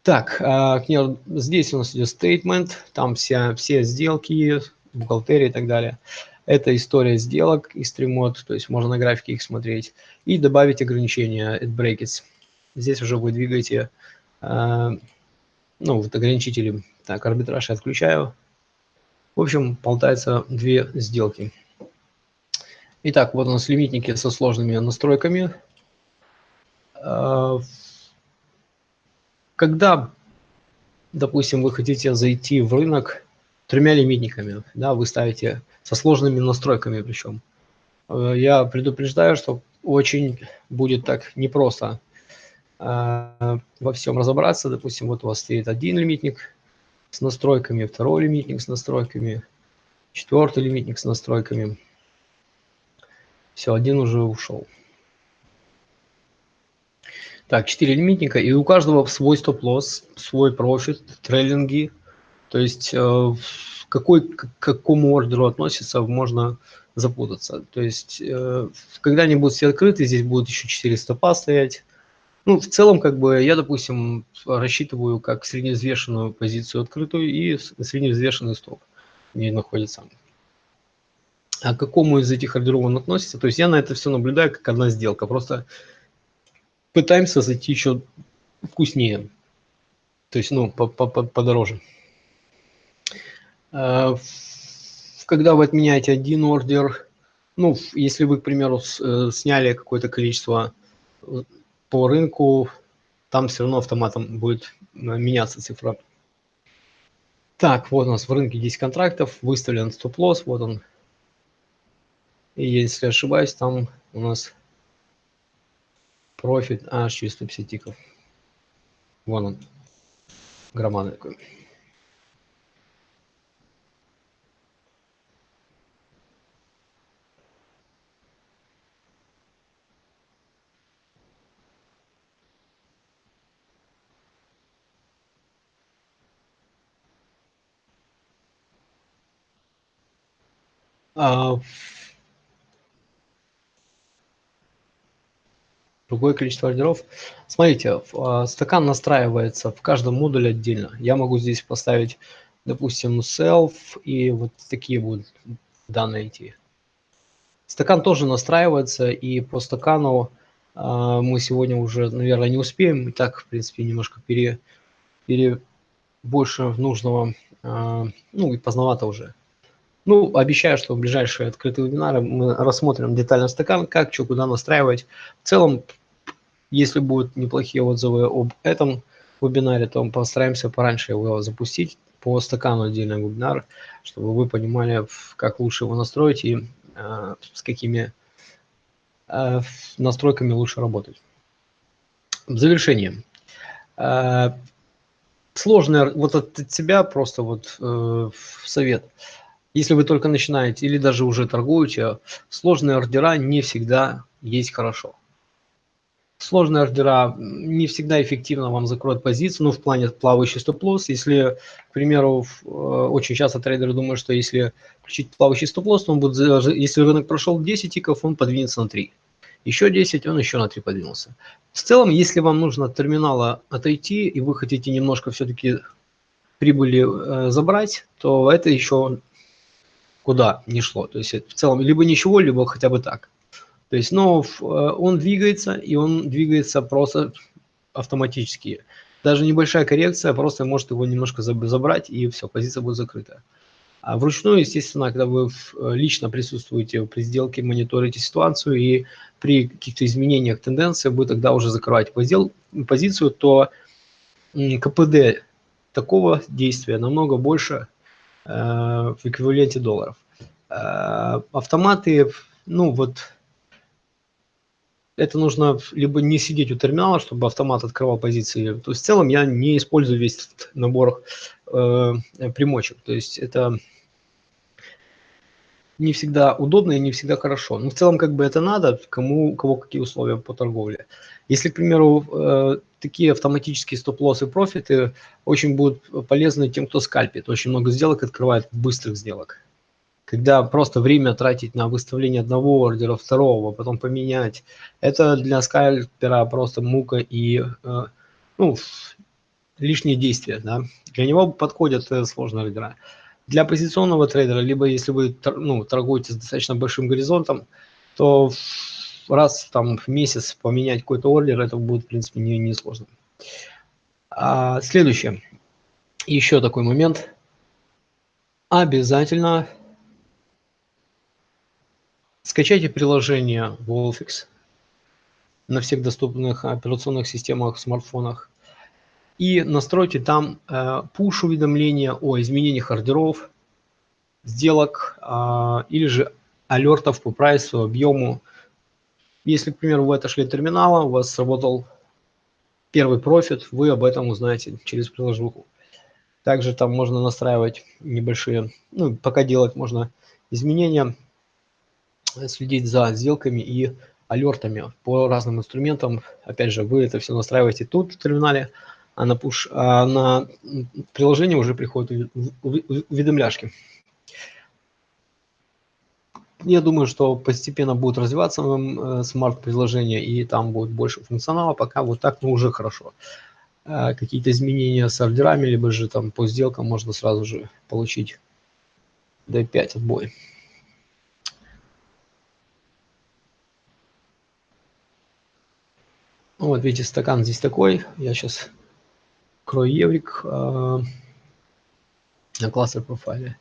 Так, э, здесь у нас идет statement, там вся, все сделки, бухгалтерия и так далее. Это история сделок и стримод, то есть можно на графике их смотреть. И добавить ограничения at brackets. Здесь уже вы двигаете ну, вот ограничители, так, арбитраж я отключаю. В общем, болтается две сделки. Итак, вот у нас лимитники со сложными настройками. А, когда, допустим, вы хотите зайти в рынок тремя лимитниками, да, вы ставите со сложными настройками причем, э, я предупреждаю, что очень будет так непросто а, во всем разобраться. Допустим, вот у вас стоит один лимитник с настройками, второй лимитник с настройками, четвертый лимитник с настройками. Все, один уже ушел. Так, 4 лимитника, и у каждого свой стоп-лосс, свой профит, трейлинги. То есть э, какой к какому ордеру относится, можно запутаться. То есть э, когда они будут все открыты, здесь будут еще 4 стопа стоять. Ну, в целом, как бы, я, допустим, рассчитываю как средневзвешенную позицию открытую и средневзвешенный стоп не находится. А к какому из этих ордеров он относится? То есть я на это все наблюдаю как одна сделка. Просто пытаемся зайти еще вкуснее. То есть, ну, подороже. А, когда вы отменяете один ордер, ну, если вы, к примеру, э, сняли какое-то количество э, по рынку, там все равно автоматом будет э, меняться цифра. Так, вот у нас в рынке 10 контрактов, выставлен стоп-лосс, вот он. И если ошибаюсь, там у нас профит аж через 150 тиков. Вон он, громадный такой. А, другое количество ордеров. Смотрите, а, стакан настраивается в каждом модуле отдельно. Я могу здесь поставить, допустим, self, и вот такие будут данные идти. Стакан тоже настраивается, и по стакану э, мы сегодня уже, наверное, не успеем. И так, в принципе, немножко пере, пере больше нужного, э, ну и поздновато уже. Ну, обещаю, что в ближайшие открытые вебинары мы рассмотрим детально стакан, как, что, куда настраивать. В целом, если будут неплохие отзывы об этом вебинаре, то мы постараемся пораньше его запустить по стакану отдельный вебинар, чтобы вы понимали, как лучше его настроить и э, с какими э, настройками лучше работать. В завершение. Э, сложное, вот от себя просто вот э, совет – если вы только начинаете или даже уже торгуете, сложные ордера не всегда есть хорошо. Сложные ордера не всегда эффективно вам закроют позицию, ну, в плане плавающий стоп-лосс. Если, к примеру, э, очень часто трейдеры думают, что если включить плавающий стоп-лосс, он будет, если рынок прошел 10 тиков, он подвинется на 3. Еще 10, он еще на 3 подвинулся. В целом, если вам нужно от терминала отойти, и вы хотите немножко все-таки прибыли э, забрать, то это еще куда не шло. То есть в целом либо ничего, либо хотя бы так. То есть, но э, он двигается, и он двигается просто автоматически. Даже небольшая коррекция просто может его немножко забрать, и все, позиция будет закрыта. А вручную, естественно, когда вы лично присутствуете при сделке, мониторите ситуацию, и при каких-то изменениях тенденции вы тогда уже закрываете позицию, то КПД такого действия намного больше, Э, в эквиваленте долларов. Э, автоматы, ну вот, это нужно либо не сидеть у терминала, чтобы автомат открывал позиции. То есть в целом я не использую весь этот набор э, примочек. То есть это не всегда удобно и не всегда хорошо. Но в целом как бы это надо, кому, кого какие условия по торговле. Если, к примеру, э, такие автоматические стоп-лоссы профиты очень будут полезны тем, кто скальпит. Очень много сделок открывает быстрых сделок. Когда просто время тратить на выставление одного ордера, второго, потом поменять, это для скальпера просто мука и э, ну, лишние действия. Да? Для него подходят э, сложные ордера. Для позиционного трейдера, либо если вы ну, торгуете с достаточно большим горизонтом, то раз там в месяц поменять какой-то ордер, это будет, в принципе, не, не сложно. А, следующее. Еще такой момент. Обязательно скачайте приложение Wolfix на всех доступных операционных системах, смартфонах и настройте там э, push-уведомления о изменениях ордеров, сделок э, или же алертов по прайсу, объему. Если, к примеру, вы отошли от терминала, у вас сработал первый профит, вы об этом узнаете через приложуху. Также там можно настраивать небольшие, ну, пока делать можно изменения, следить за сделками и алертами по разным инструментам. Опять же, вы это все настраиваете тут в терминале, а на, push, а на приложение уже приходят уведомляшки. Я думаю, что постепенно будет развиваться э, смарт-приложение, и там будет больше функционала. Пока вот так, ну, уже хорошо. Э, какие-то изменения с ордерами, либо же там по сделкам можно сразу же получить D5 отбой. Ну, вот видите, стакан здесь такой. Я сейчас еврик э, на кластер профайле.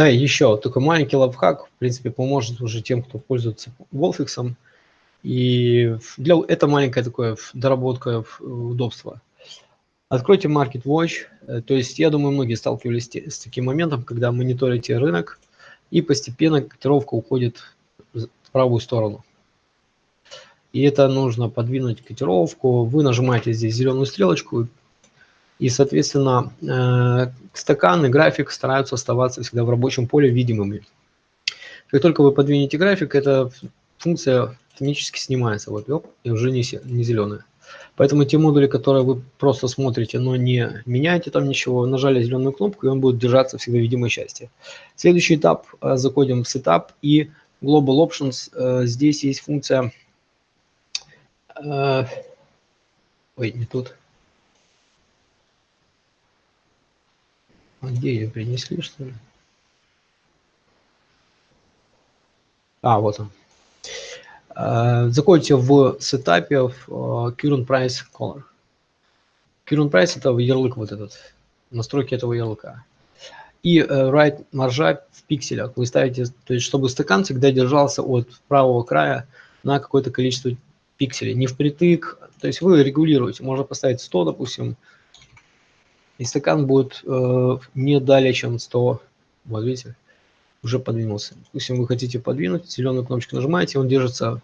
Да, еще такой маленький лайфхак, в принципе, поможет уже тем, кто пользуется Wolfix. И для, это маленькая такая доработка удобства. Откройте Market Watch. Э, то есть, я думаю, многие сталкивались с таким моментом, когда мониторите рынок, и постепенно котировка уходит в правую сторону. И это нужно подвинуть котировку. Вы нажимаете здесь зеленую стрелочку, и, соответственно, э, стакан и график стараются оставаться всегда в рабочем поле видимыми. Как только вы подвинете график, эта функция автоматически снимается, вот, оп, и уже не, не зеленая. Поэтому те модули, которые вы просто смотрите, но не меняете там ничего, нажали зеленую кнопку, и он будет держаться всегда в видимой части. Следующий этап, э, заходим в Setup и Global Options. Э, здесь есть функция... Ой, не тут. А где ее принесли, что ли? А, вот он. А, заходите в сетапе в Current Price Color. Current Price это ярлык вот этот, настройки этого ярлыка. И uh, right маржа в пикселях вы ставите, то есть чтобы стакан всегда держался от правого края на какое-то количество пикселей, не впритык. То есть вы регулируете, можно поставить 100, допустим, и стакан будет э, не далее, чем 100. Вот видите, уже подвинулся. Если вы хотите подвинуть, зеленую кнопочку нажимаете, он держится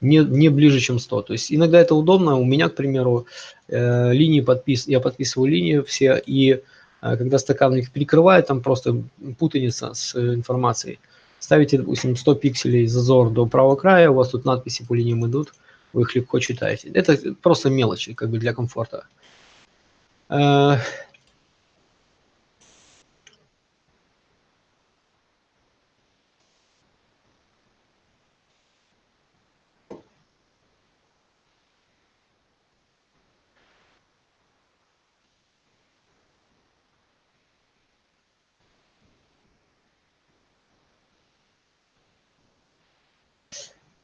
не, не ближе, чем 100. То есть иногда это удобно. У меня, к примеру, э, линии подпис, я подписываю линии все, и э, когда стакан их перекрывает, там просто путаница с э, информацией. Ставите, допустим, 100 пикселей зазор до правого края, у вас тут надписи по линиям идут, вы их легко читаете. Это просто мелочи, как бы для комфорта. Э,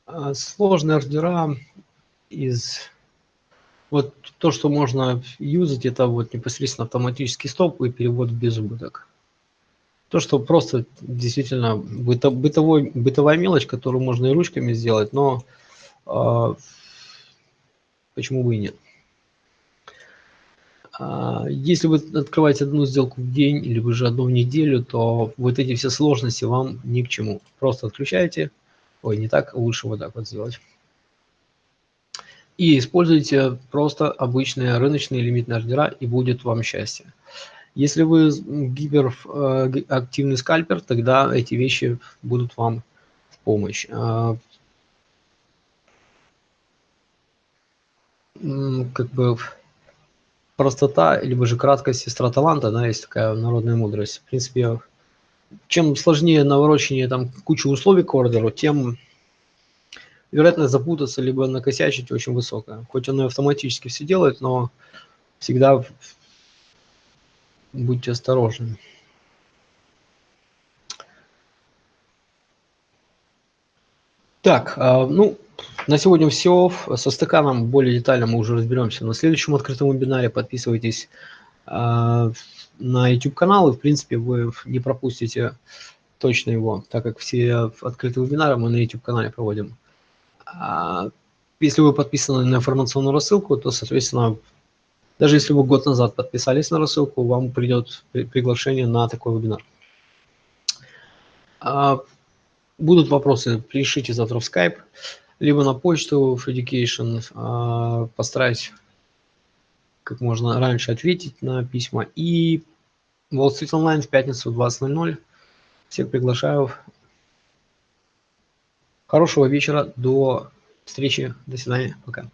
а, сложные ордера из вот то, что можно юзать, это вот непосредственно автоматический стоп и перевод в безубыток. То, что просто действительно быто, бытовой, бытовая мелочь, которую можно и ручками сделать, но э, почему бы и нет. Э, если вы открываете одну сделку в день или вы же одну в неделю, то вот эти все сложности вам ни к чему. Просто отключаете. Ой, не так, лучше вот так вот сделать и используйте просто обычные рыночные лимитные ордера, и будет вам счастье. Если вы гиперактивный э, скальпер, тогда эти вещи будут вам в помощь. А, как бы простота, либо же краткость сестра таланта, да, есть такая народная мудрость. В принципе, чем сложнее наворочение там кучу условий к ордеру, тем вероятность запутаться либо накосячить очень высокая. Хоть оно и автоматически все делает, но всегда будьте осторожны. Так, а, ну, на сегодня все. Со стаканом более детально мы уже разберемся на следующем открытом вебинаре. Подписывайтесь а, на YouTube канал, и в принципе вы не пропустите точно его, так как все открытые вебинары мы на YouTube канале проводим. А, если вы подписаны на информационную рассылку, то, соответственно, Даже если вы год назад подписались на рассылку, вам придет приглашение на такой вебинар. А, будут вопросы, пишите завтра в Skype, либо на почту в Education. А, постараюсь как можно раньше ответить на письма. И Wall Street Online в пятницу в 20.00. Всех приглашаю. Хорошего вечера. До встречи. До свидания. Пока.